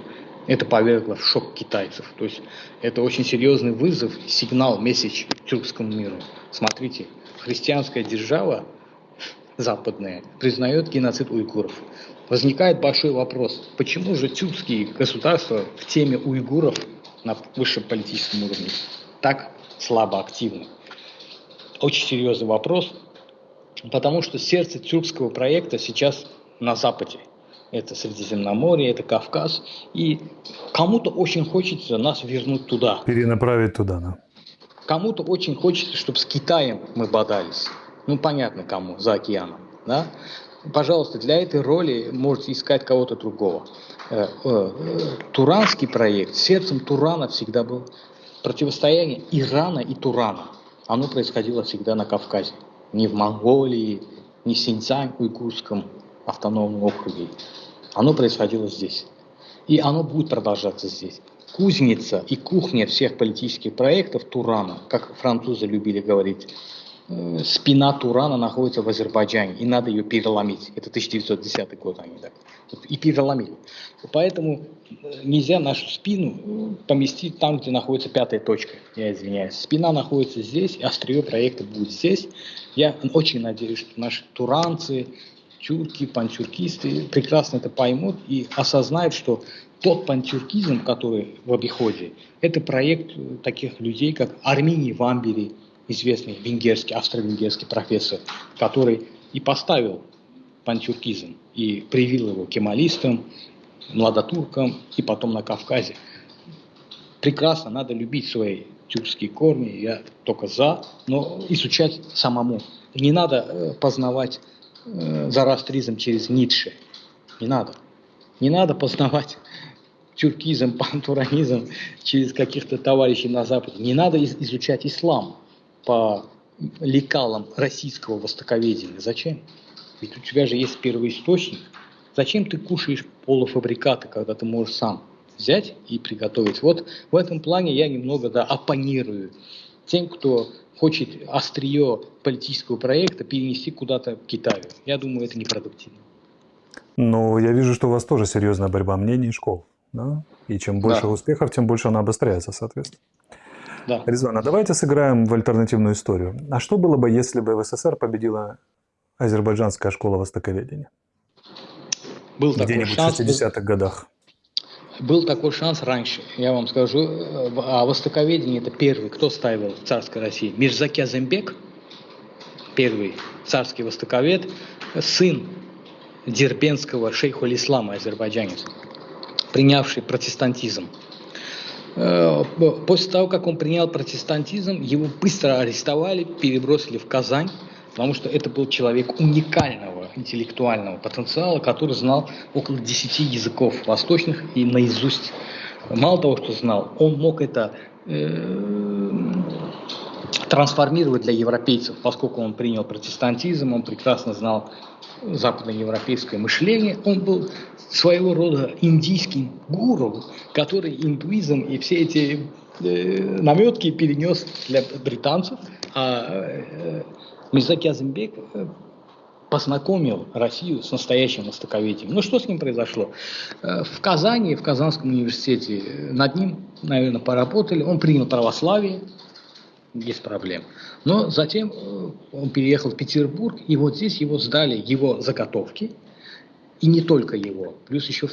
это повергло в шок китайцев. То есть это очень серьезный вызов, сигнал, месседж тюркскому миру. Смотрите, христианская держава западная признает геноцид уйгуров. Возникает большой вопрос, почему же тюркские государства в теме уйгуров на высшем политическом уровне так слабо активны? Очень серьезный вопрос, потому что сердце тюркского проекта сейчас на Западе. Это Средиземноморье, это Кавказ. И кому-то очень хочется нас вернуть туда. Перенаправить туда, да. Кому-то очень хочется, чтобы с Китаем мы бодались ну понятно кому, за океаном, да, пожалуйста, для этой роли можете искать кого-то другого. Э, э, туранский проект, сердцем Турана всегда был противостояние Ирана и Турана. Оно происходило всегда на Кавказе, не в Монголии, не в Синьцзянь, уйгурском автономном округе. Оно происходило здесь. И оно будет продолжаться здесь. Кузница и кухня всех политических проектов Турана, как французы любили говорить, спина Турана находится в Азербайджане, и надо ее переломить. Это 1910 год они так. И переломили. Поэтому э, нельзя нашу спину э, поместить там, где находится пятая точка. Я извиняюсь. Спина находится здесь, острие проекта будет здесь. Я очень надеюсь, что наши туранцы, тюрки, пантюркисты прекрасно это поймут и осознают, что тот пантюркизм, который в обиходе, это проект таких людей, как Арминий Вамбери, известный венгерский, австро-венгерский профессор, который и поставил пантюркизм и привил его кемалистам, младотуркам и потом на Кавказе. Прекрасно, надо любить свои тюркские корни, я только за, но изучать самому. Не надо э, познавать э, зарастризм через Ницше. Не надо. Не надо познавать тюркизм, пантуранизм через каких-то товарищей на Западе. Не надо изучать ислам по лекалам российского востоковедения. Зачем? Ведь у тебя же есть первый источник. Зачем ты кушаешь полуфабрикаты, когда ты можешь сам взять и приготовить? Вот в этом плане я немного да, оппонирую тем, кто хочет острие политического проекта перенести куда-то в Китаю. Я думаю, это непродуктивно. Но я вижу, что у вас тоже серьезная борьба мнений школ. Да? И чем больше да. успехов, тем больше она обостряется, соответственно. Да. Резван, а давайте сыграем в альтернативную историю. А что было бы, если бы в СССР победила азербайджанская школа востоковедения? Был Где-нибудь в 60-х годах. Был такой шанс раньше, я вам скажу. А востоковедение это первый, кто ставил в царской России? Мирзаки Азембек, первый царский востоковед, сын дербенского шейху ислама азербайджанец, принявший протестантизм. Э, после того, как он принял протестантизм, его быстро арестовали, перебросили в Казань, потому что это был человек уникального интеллектуального потенциала, который знал около 10 языков восточных и наизусть. Мало того, что знал, он мог это э, трансформировать для европейцев, поскольку он принял протестантизм, он прекрасно знал западноевропейское мышление, он был своего рода индийским гуру, который индуизм и все эти э, наметки перенес для британцев, а э, Мирзаки Азимбек э, познакомил Россию с настоящим востоковедением. Ну что с ним произошло? Э, в Казани, в Казанском университете над ним, наверное, поработали. Он принял православие, без проблем. Но затем э, он переехал в Петербург, и вот здесь его сдали его заготовки, и не только его, плюс еще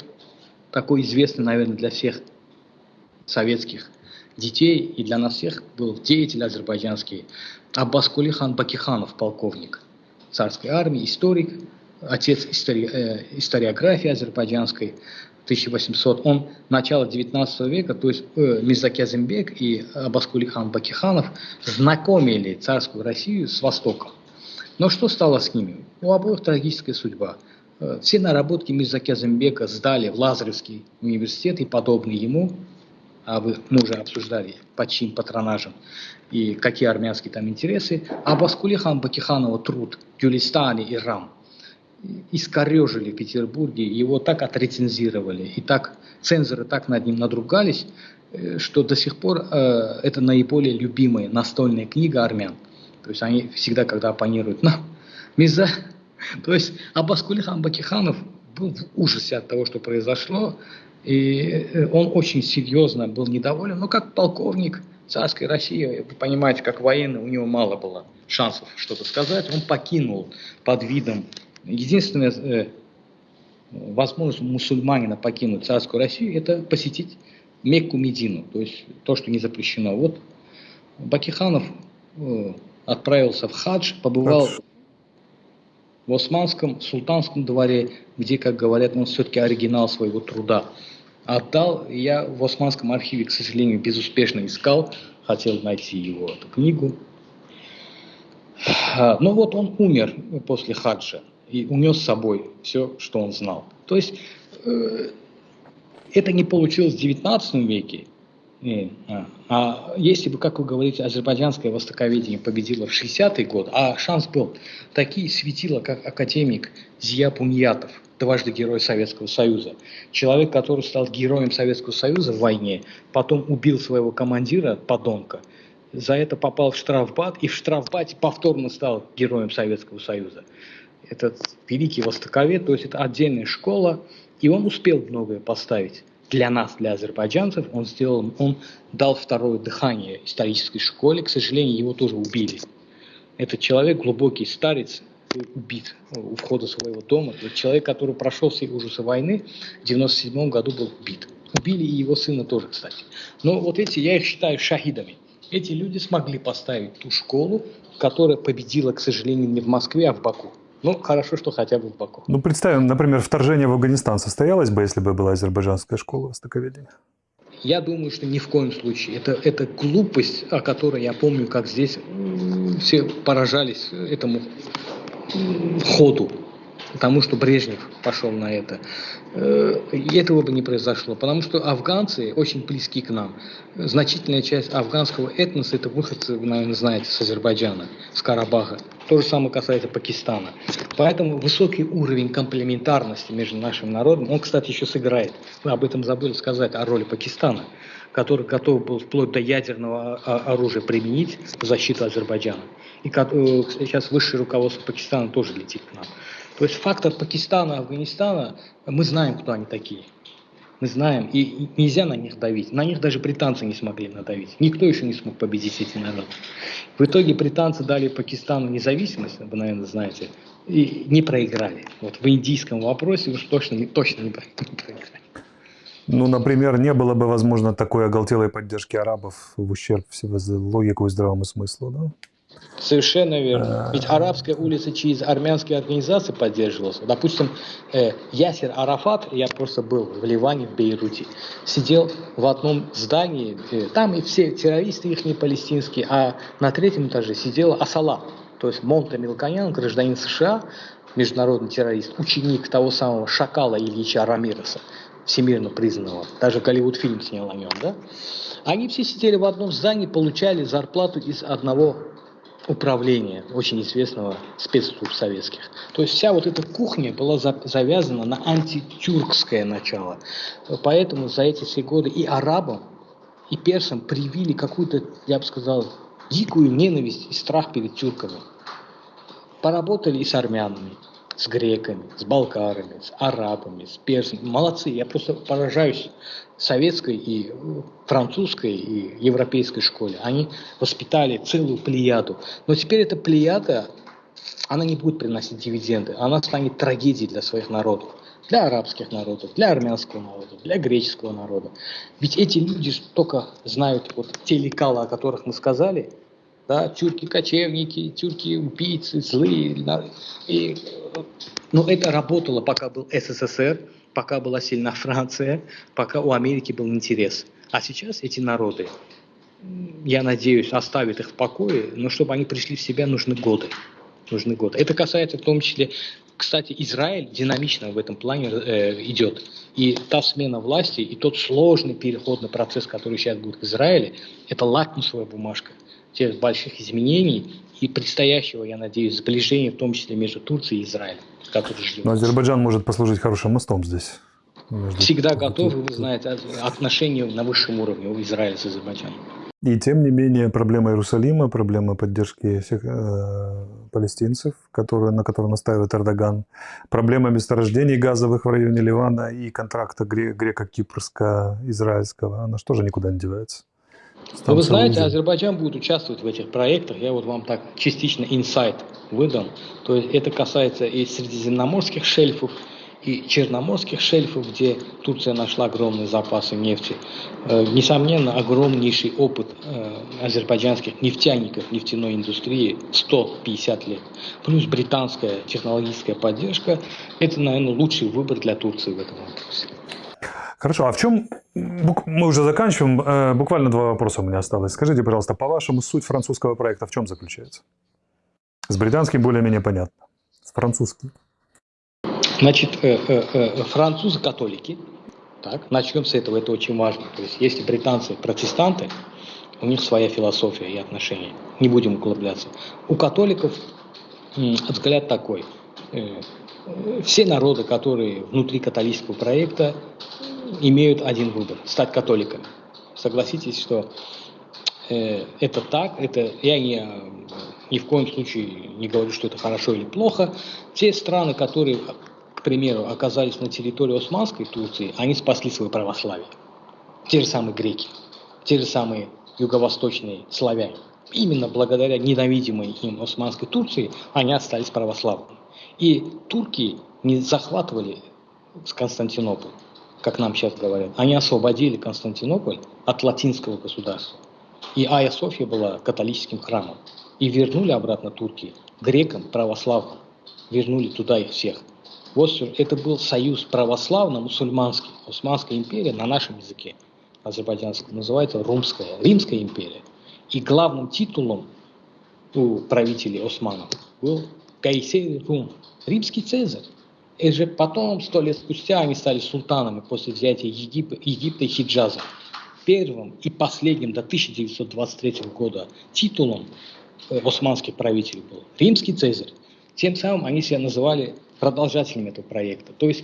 такой известный, наверное, для всех советских детей и для нас всех был деятель азербайджанский Аббас Кулихан Бакиханов, полковник царской армии, историк, отец истори, э, историографии азербайджанской, 1800, он начало 19 века, то есть э, и Абаскулихан Бакиханов знакомили царскую Россию с Востоком. Но что стало с ними? У обоих трагическая судьба. Э, все наработки Мирзаки сдали в Лазаревский университет и подобные ему, а вы, мы уже обсуждали под чьим патронажем и какие армянские там интересы, а Баскулихан Бакиханова труд Гюлистане и Рам искорежили в Петербурге, его так отрецензировали, и так цензоры так над ним надругались, э, что до сих пор э, это наиболее любимая настольная книга армян. То есть они всегда, когда оппонируют нам, Миза, [LAUGHS] то есть Абаскулихан Бакиханов был в ужасе от того, что произошло, и э, он очень серьезно был недоволен, но как полковник царской России, вы понимаете, как военный, у него мало было шансов что-то сказать, он покинул под видом Единственная э, возможность мусульманина покинуть царскую Россию – это посетить Мекку Медину, то есть то, что не запрещено. Вот Бакиханов э, отправился в хадж, побывал в Османском султанском дворе, где, как говорят, он все-таки оригинал своего труда отдал. Я в Османском архиве, к сожалению, безуспешно искал, хотел найти его эту книгу. Но ну вот он умер после хаджа и унес с собой все, что он знал. То есть э, это не получилось в XIX веке, э, а, а если бы, как вы говорите, азербайджанское востоковедение победило в 60-й год, а шанс был, такие светила, как академик Зия Пуньятов, дважды герой Советского Союза, человек, который стал героем Советского Союза в войне, потом убил своего командира, подонка, за это попал в штрафбат и в штрафбате повторно стал героем Советского Союза этот великий востоковед, то есть это отдельная школа, и он успел многое поставить для нас, для азербайджанцев. Он сделал, он дал второе дыхание исторической школе, к сожалению, его тоже убили. Этот человек, глубокий старец, убит у входа своего дома. Это человек, который прошел все ужасы войны, в 97 году был убит. Убили и его сына тоже, кстати. Но вот эти, я их считаю шахидами. Эти люди смогли поставить ту школу, которая победила, к сожалению, не в Москве, а в Баку. Ну, хорошо, что хотя бы в Баку. Ну, представим, например, вторжение в Афганистан состоялось бы, если бы была азербайджанская школа востоковедения? Я думаю, что ни в коем случае. Это, это глупость, о которой я помню, как здесь все поражались этому ходу потому что Брежнев пошел на это. Э, этого бы не произошло, потому что афганцы очень близки к нам. Значительная часть афганского этноса – это выходцы, вы, наверное, знаете, с Азербайджана, с Карабаха. То же самое касается Пакистана. Поэтому высокий уровень комплементарности между нашим народом, он, кстати, еще сыграет. Мы об этом забыли сказать, о роли Пакистана, который готов был вплоть до ядерного оружия применить в защиту Азербайджана. И э, сейчас высшее руководство Пакистана тоже летит к нам. То есть фактор Пакистана, Афганистана, мы знаем, кто они такие. Мы знаем, и нельзя на них давить. На них даже британцы не смогли надавить. Никто еще не смог победить эти народы. В итоге британцы дали Пакистану независимость, вы, наверное, знаете, и не проиграли. Вот в индийском вопросе уж точно, не, точно [LAUGHS] не проиграли. Ну, например, не было бы, возможно, такой оголтелой поддержки арабов в ущерб логику и здравому смыслу, да? Совершенно верно. Ведь арабская улица через армянские организации поддерживалась. Допустим, э, Ясер Арафат, я просто был в Ливане, в Бейруте, сидел в одном здании, э, там и все террористы их не палестинские, а на третьем этаже сидела Асала, то есть Монта Милкоян, гражданин США, международный террорист, ученик того самого Шакала Ильича Рамиреса, всемирно признанного. Даже Голливуд фильм снял о нем, да? Они все сидели в одном здании, получали зарплату из одного управления, очень известного спецслужб советских. То есть вся вот эта кухня была завязана на антитюркское начало. Поэтому за эти все годы и арабам, и персам привили какую-то, я бы сказал, дикую ненависть и страх перед тюрками. Поработали и с армянами, с греками, с болгарами, с арабами, с персами. Молодцы, я просто поражаюсь советской и французской и европейской школе. Они воспитали целую плеяду. Но теперь эта плеяда, она не будет приносить дивиденды, она станет трагедией для своих народов. Для арабских народов, для армянского народа, для греческого народа. Ведь эти люди только знают вот те лекала, о которых мы сказали, да, тюрки-кочевники, тюрки-убийцы, злые. И, но ну, это работало, пока был СССР, пока была сильна Франция, пока у Америки был интерес. А сейчас эти народы, я надеюсь, оставят их в покое, но чтобы они пришли в себя, нужны годы. Нужны годы. Это касается в том числе, кстати, Израиль динамично в этом плане э, идет. И та смена власти, и тот сложный переходный процесс, который сейчас будет в Израиле, это лакмусовая бумажка тех больших изменений и предстоящего, я надеюсь, сближения, в том числе между Турцией и Израилем, который ждет. Но Азербайджан может послужить хорошим мостом здесь. Всегда готов, вы знаете, отношения на высшем уровне у Израиля с Азербайджаном. И тем не менее проблема Иерусалима, проблема поддержки всех э, палестинцев, которые, на которые настаивает Эрдоган, проблема месторождений газовых в районе Ливана и контракта греко-кипрско-израильского, она что же никуда не девается? Но вы знаете, Азербайджан будет участвовать в этих проектах. Я вот вам так частично инсайт выдам. То есть это касается и средиземноморских шельфов, и черноморских шельфов, где Турция нашла огромные запасы нефти. Э, несомненно, огромнейший опыт э, азербайджанских нефтяников нефтяной индустрии 150 лет. Плюс британская технологическая поддержка. Это, наверное, лучший выбор для Турции в этом вопросе. Хорошо, а в чем, мы уже заканчиваем, э, буквально два вопроса у меня осталось. Скажите, пожалуйста, по-вашему, суть французского проекта в чем заключается? С британским более-менее понятно, с французским. Значит, э, э, французы-католики, так, начнем с этого, это очень важно. То есть, если британцы протестанты, у них своя философия и отношения. Не будем углубляться. У католиков взгляд такой. Все народы, которые внутри католического проекта, имеют один выбор – стать католиками. Согласитесь, что э, это так, это я не, ни в коем случае не говорю, что это хорошо или плохо. Те страны, которые, к примеру, оказались на территории Османской Турции, они спасли свое православие. Те же самые греки, те же самые юго-восточные славяне. Именно благодаря ненавидимой им Османской Турции они остались православными. И турки не захватывали Константинополь как нам сейчас говорят, они освободили Константинополь от латинского государства. И Айя София была католическим храмом. И вернули обратно турки грекам, православным. Вернули туда их всех. Вот это был союз православно-мусульманский. Османская империя на нашем языке, азербайджанском, называется Румская, Римская империя. И главным титулом у правителей османов был Кайсер Рум, римский цезарь. И же потом, сто лет спустя, они стали султанами после взятия Егип... Египта и Хиджаза. Первым и последним до 1923 года титулом э, османских правителей был римский цезарь. Тем самым они себя называли продолжателями этого проекта. То есть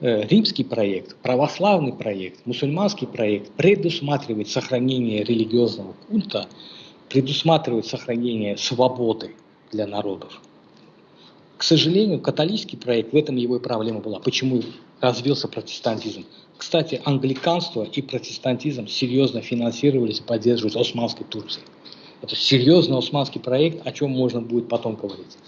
э, римский проект, православный проект, мусульманский проект предусматривает сохранение религиозного культа, предусматривает сохранение свободы для народов. К сожалению, католический проект, в этом его и проблема была. Почему развился протестантизм? Кстати, англиканство и протестантизм серьезно финансировались и поддерживались Османской Турцией. Это серьезный османский проект, о чем можно будет потом говорить.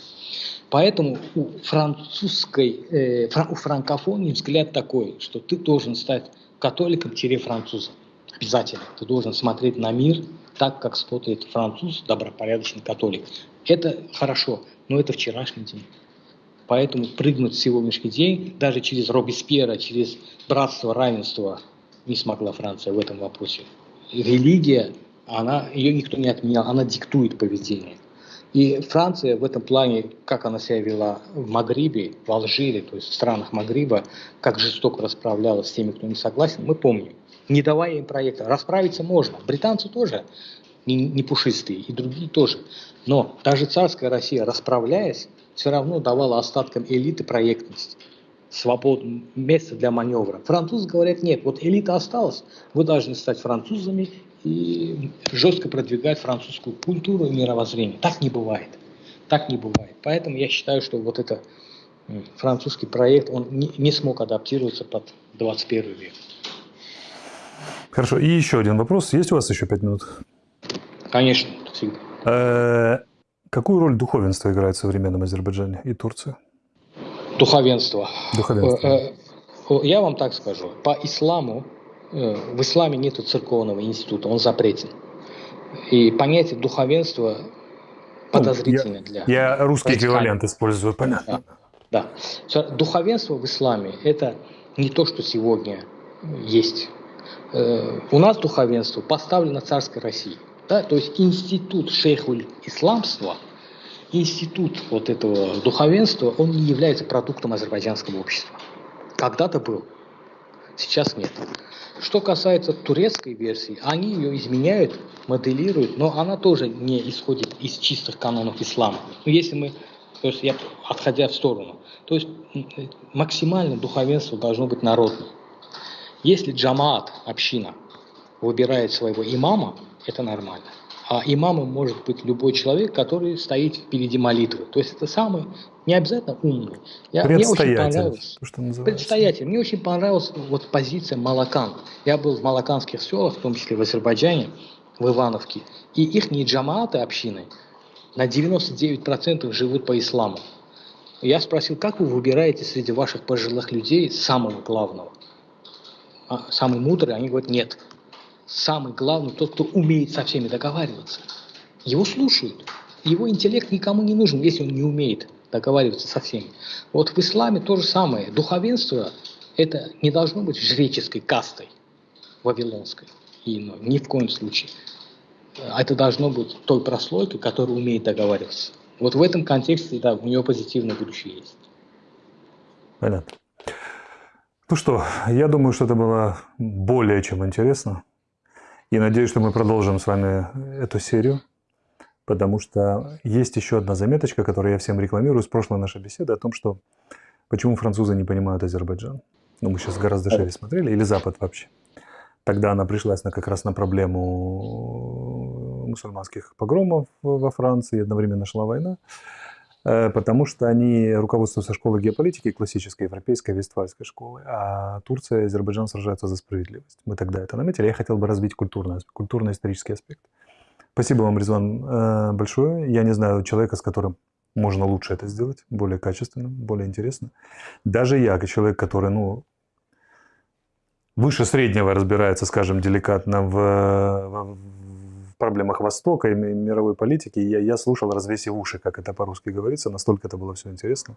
Поэтому у французской, э, у франкофонии взгляд такой, что ты должен стать католиком-французом. Обязательно. Ты должен смотреть на мир так, как смотрит француз, добропорядочный католик. Это хорошо, но это вчерашний день. Поэтому прыгнуть сегодняшний день, даже через Робеспьера, через братство, равенство, не смогла Франция в этом вопросе. Религия, она, ее никто не отменял, она диктует поведение. И Франция в этом плане, как она себя вела в Магрибе, в Алжире, то есть в странах Магриба, как жестоко расправлялась с теми, кто не согласен, мы помним. Не давая им проекта. Расправиться можно. Британцы тоже не, не пушистые, и другие тоже. Но даже царская Россия, расправляясь, все равно давала остаткам элиты проектность свободу, место для маневра. Французы говорят, нет, вот элита осталась, вы должны стать французами и жестко продвигать французскую культуру и мировоззрение. Так не бывает. Так не бывает. Поэтому я считаю, что вот это французский проект, он не, не смог адаптироваться под 21 век. Хорошо. И еще один вопрос. Есть у вас еще пять минут? Конечно, всегда. Э, какую роль духовенство играет в современном Азербайджане и Турции? Духовенство. Духовенство. Э, э, я вам так скажу. По исламу Э, в исламе нет церковного института, он запретен. И понятие духовенства подозрительно ну, для... Я русский эквивалент использую, понятно. Да, да. Духовенство в исламе – это не то, что сегодня есть. Э, у нас духовенство поставлено царской России. Да? То есть институт шейхуль исламства, институт вот этого духовенства, он не является продуктом азербайджанского общества. Когда-то был, сейчас нет. Что касается турецкой версии, они ее изменяют, моделируют, но она тоже не исходит из чистых канонов ислама. Но ну, если мы, то есть я отходя в сторону, то есть максимально духовенство должно быть народным. Если джамаат, община, выбирает своего имама, это нормально. А имамом может быть любой человек, который стоит впереди молитвы. То есть это самый, не обязательно умный. Я, мне очень понравилось. Что Предстоятель. Мне очень понравилась вот позиция Малакан. Я был в малаканских селах, в том числе в Азербайджане, в Ивановке. И их не джамааты общины на 99% живут по исламу. Я спросил, как вы выбираете среди ваших пожилых людей самого главного? А, самый мудрый? Они говорят, нет самый главный тот, кто умеет со всеми договариваться. Его слушают. Его интеллект никому не нужен, если он не умеет договариваться со всеми. Вот в исламе то же самое. Духовенство – это не должно быть жреческой кастой вавилонской. И, ну, ни в коем случае. Это должно быть той прослойкой, которая умеет договариваться. Вот в этом контексте, да, у нее позитивное будущее есть. Понятно. Ну что, я думаю, что это было более чем интересно. И надеюсь, что мы продолжим с вами эту серию, потому что есть еще одна заметочка, которую я всем рекламирую с прошлой нашей беседы о том, что почему французы не понимают Азербайджан. Ну, мы сейчас гораздо шире смотрели, или Запад вообще. Тогда она пришлась на, как раз на проблему мусульманских погромов во Франции, одновременно шла война. Э, потому что они руководствуются школой геополитики, классической европейской вестфальской школы, а Турция и Азербайджан сражаются за справедливость. Мы тогда это наметили. Я хотел бы развить культурный, культурно-исторический аспект. Спасибо вам, Резван, э, большое. Я не знаю человека, с которым можно лучше это сделать, более качественно, более интересно. Даже я, как человек, который, ну, выше среднего разбирается, скажем, деликатно в, в проблемах Востока и мировой политики. Я, я слушал, развесив уши, как это по-русски говорится, настолько это было все интересно.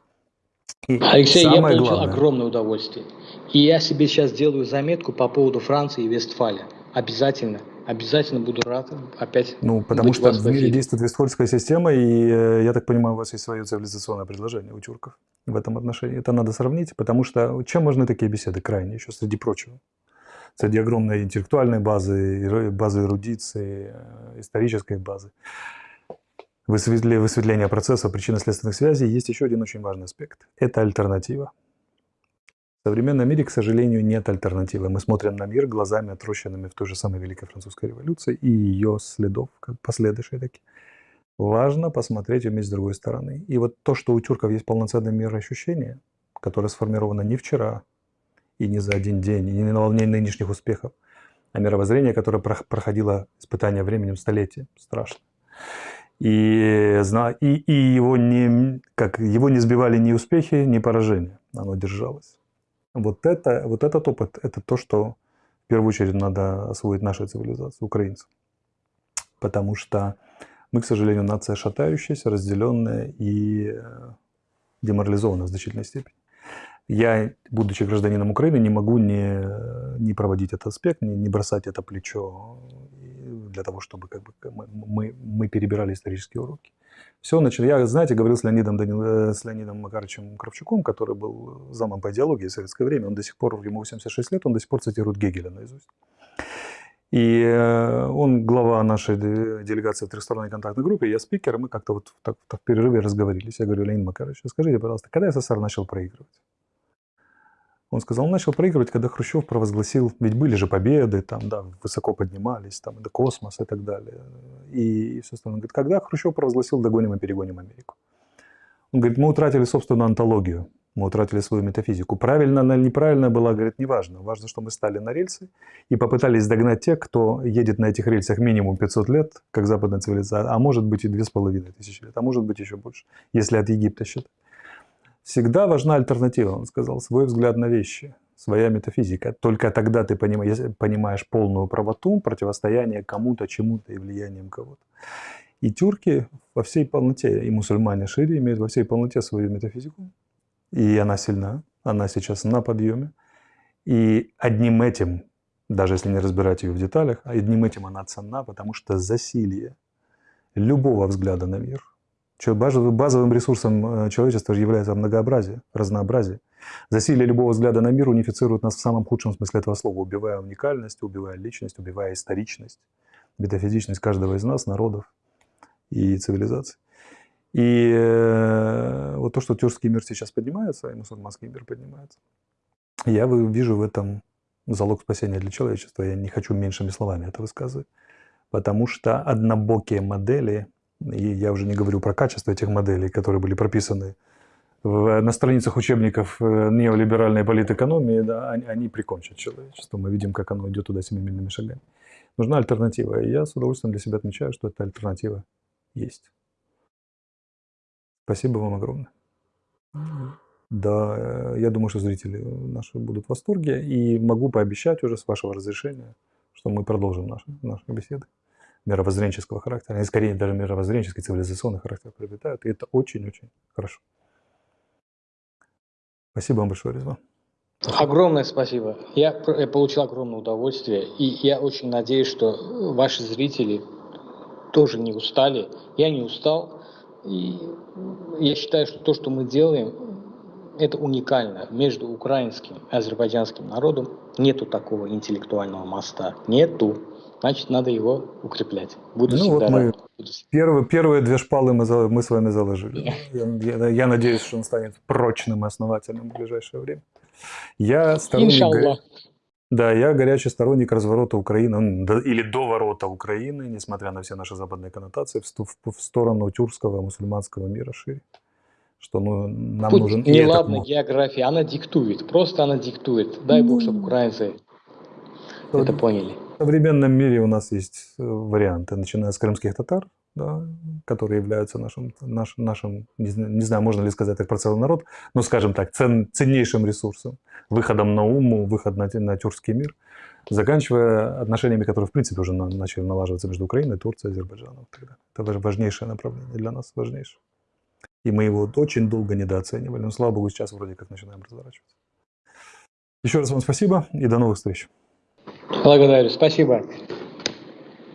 И Алексей, я получил главное... огромное удовольствие. И я себе сейчас делаю заметку по поводу Франции и Вестфалия. Обязательно, обязательно буду рад опять Ну, потому что в мире действует Вестфальская система, и, э, я так понимаю, у вас есть свое цивилизационное предложение у тюрков в этом отношении. Это надо сравнить, потому что чем можно такие беседы крайне, еще среди прочего? Среди огромной интеллектуальной базы, базы эрудиции, э, исторической базы, высветление процесса причинно-следственных связей, есть еще один очень важный аспект. Это альтернатива. В современном мире, к сожалению, нет альтернативы. Мы смотрим на мир глазами, отрощенными в той же самой Великой Французской революции и ее следов, как последующие такие. Важно посмотреть уметь с другой стороны. И вот то, что у тюрков есть полноценное мироощущение, которое сформировано не вчера, и не за один день, и не на волне нынешних успехов, а мировоззрение, которое проходило испытание временем столетия. Страшно. И, и, и его, не, как, его не сбивали ни успехи, ни поражения. Оно держалось. Вот, это, вот этот опыт – это то, что в первую очередь надо освоить нашей цивилизации, украинцам. потому что мы, к сожалению, нация шатающаяся, разделенная и э, деморализованная в значительной степени. Я, будучи гражданином Украины, не могу не, не проводить этот аспект, не, не бросать это плечо для того, чтобы как бы, мы, мы перебирали исторические уроки. Все начали. Я, знаете, говорил с Леонидом, Данил, э, с Леонидом Макаровичем Кравчуком, который был замом по идеологии в советское время. Он до сих пор, ему 86 лет, он до сих пор цитирует Гегеля наизусть. И э, он глава нашей делегации в трехсторонней контактной группе, я спикер, и мы как-то вот так, так в перерыве разговорились. Я говорю, Леонид Макарович, скажите, пожалуйста, когда СССР начал проигрывать? Он сказал, он начал проигрывать, когда Хрущев провозгласил, ведь были же победы, там, да, высоко поднимались, там, до космоса и так далее. И, и все остальное. Он говорит, когда Хрущев провозгласил, догоним и перегоним Америку. Он говорит, мы утратили собственную антологию, мы утратили свою метафизику. Правильно она или неправильно была, говорит, неважно. Важно, что мы стали на рельсы и попытались догнать тех, кто едет на этих рельсах минимум 500 лет, как западная цивилизация, а может быть и 2500 лет, а может быть еще больше, если от Египта считать. Всегда важна альтернатива, он сказал, свой взгляд на вещи, своя метафизика. Только тогда ты понимаешь, полную правоту, противостояние кому-то, чему-то и влиянием кого-то. И тюрки во всей полноте, и мусульмане шире имеют во всей полноте свою метафизику. И она сильна, она сейчас на подъеме. И одним этим, даже если не разбирать ее в деталях, одним этим она ценна, потому что засилие любого взгляда на мир – Базовым ресурсом э, человечества является многообразие, разнообразие. Засилие любого взгляда на мир унифицирует нас в самом худшем смысле этого слова, убивая уникальность, убивая личность, убивая историчность, метафизичность каждого из нас, народов и цивилизаций. И э, вот то, что тюркский мир сейчас поднимается, и мусульманский мир поднимается, я вижу в этом залог спасения для человечества. Я не хочу меньшими словами это высказывать, потому что однобокие модели и я уже не говорю про качество этих моделей, которые были прописаны в, на страницах учебников э, неолиберальной политэкономии, да, они, они прикончат человечество. Мы видим, как оно идет туда семимильными шагами. Нужна альтернатива. И я с удовольствием для себя отмечаю, что эта альтернатива есть. Спасибо вам огромное. Да, э, я думаю, что зрители наши будут в восторге. И могу пообещать уже с вашего разрешения, что мы продолжим наши, наши беседы мировоззренческого характера, они скорее даже мировоззренческий, цивилизационный характер приобретают, и это очень-очень хорошо. Спасибо вам большое, Резван. Огромное спасибо. Я получил огромное удовольствие, и я очень надеюсь, что ваши зрители тоже не устали. Я не устал, и я считаю, что то, что мы делаем, это уникально между украинским и азербайджанским народом. Нету такого интеллектуального моста. Нету значит, надо его укреплять. Буду ну вот мы первые, первые две шпалы мы, мы с вами заложили. Я, я, я надеюсь, что он станет прочным и основательным в ближайшее время. Я сторонник... Да, я горячий сторонник разворота Украины, или доворота Украины, несмотря на все наши западные коннотации, в, в сторону тюркского мусульманского мира шире. Что ну, нам Тут нужен... Неладная география, она диктует, просто она диктует. Дай бог, чтобы украинцы это поняли. В современном мире у нас есть э, варианты, начиная с крымских татар, да, которые являются нашим, наш, нашим не, не знаю, можно ли сказать так про целый народ, но, скажем так, цен, ценнейшим ресурсом, выходом на уму, выход на, на тюркский мир, заканчивая отношениями, которые, в принципе, уже на, начали налаживаться между Украиной, Турцией, Азербайджаном. Это важнейшее направление для нас, важнейшее. И мы его очень долго недооценивали, но, слава богу, сейчас вроде как начинаем разворачиваться. Еще раз вам спасибо и до новых встреч. Благодарю. Спасибо.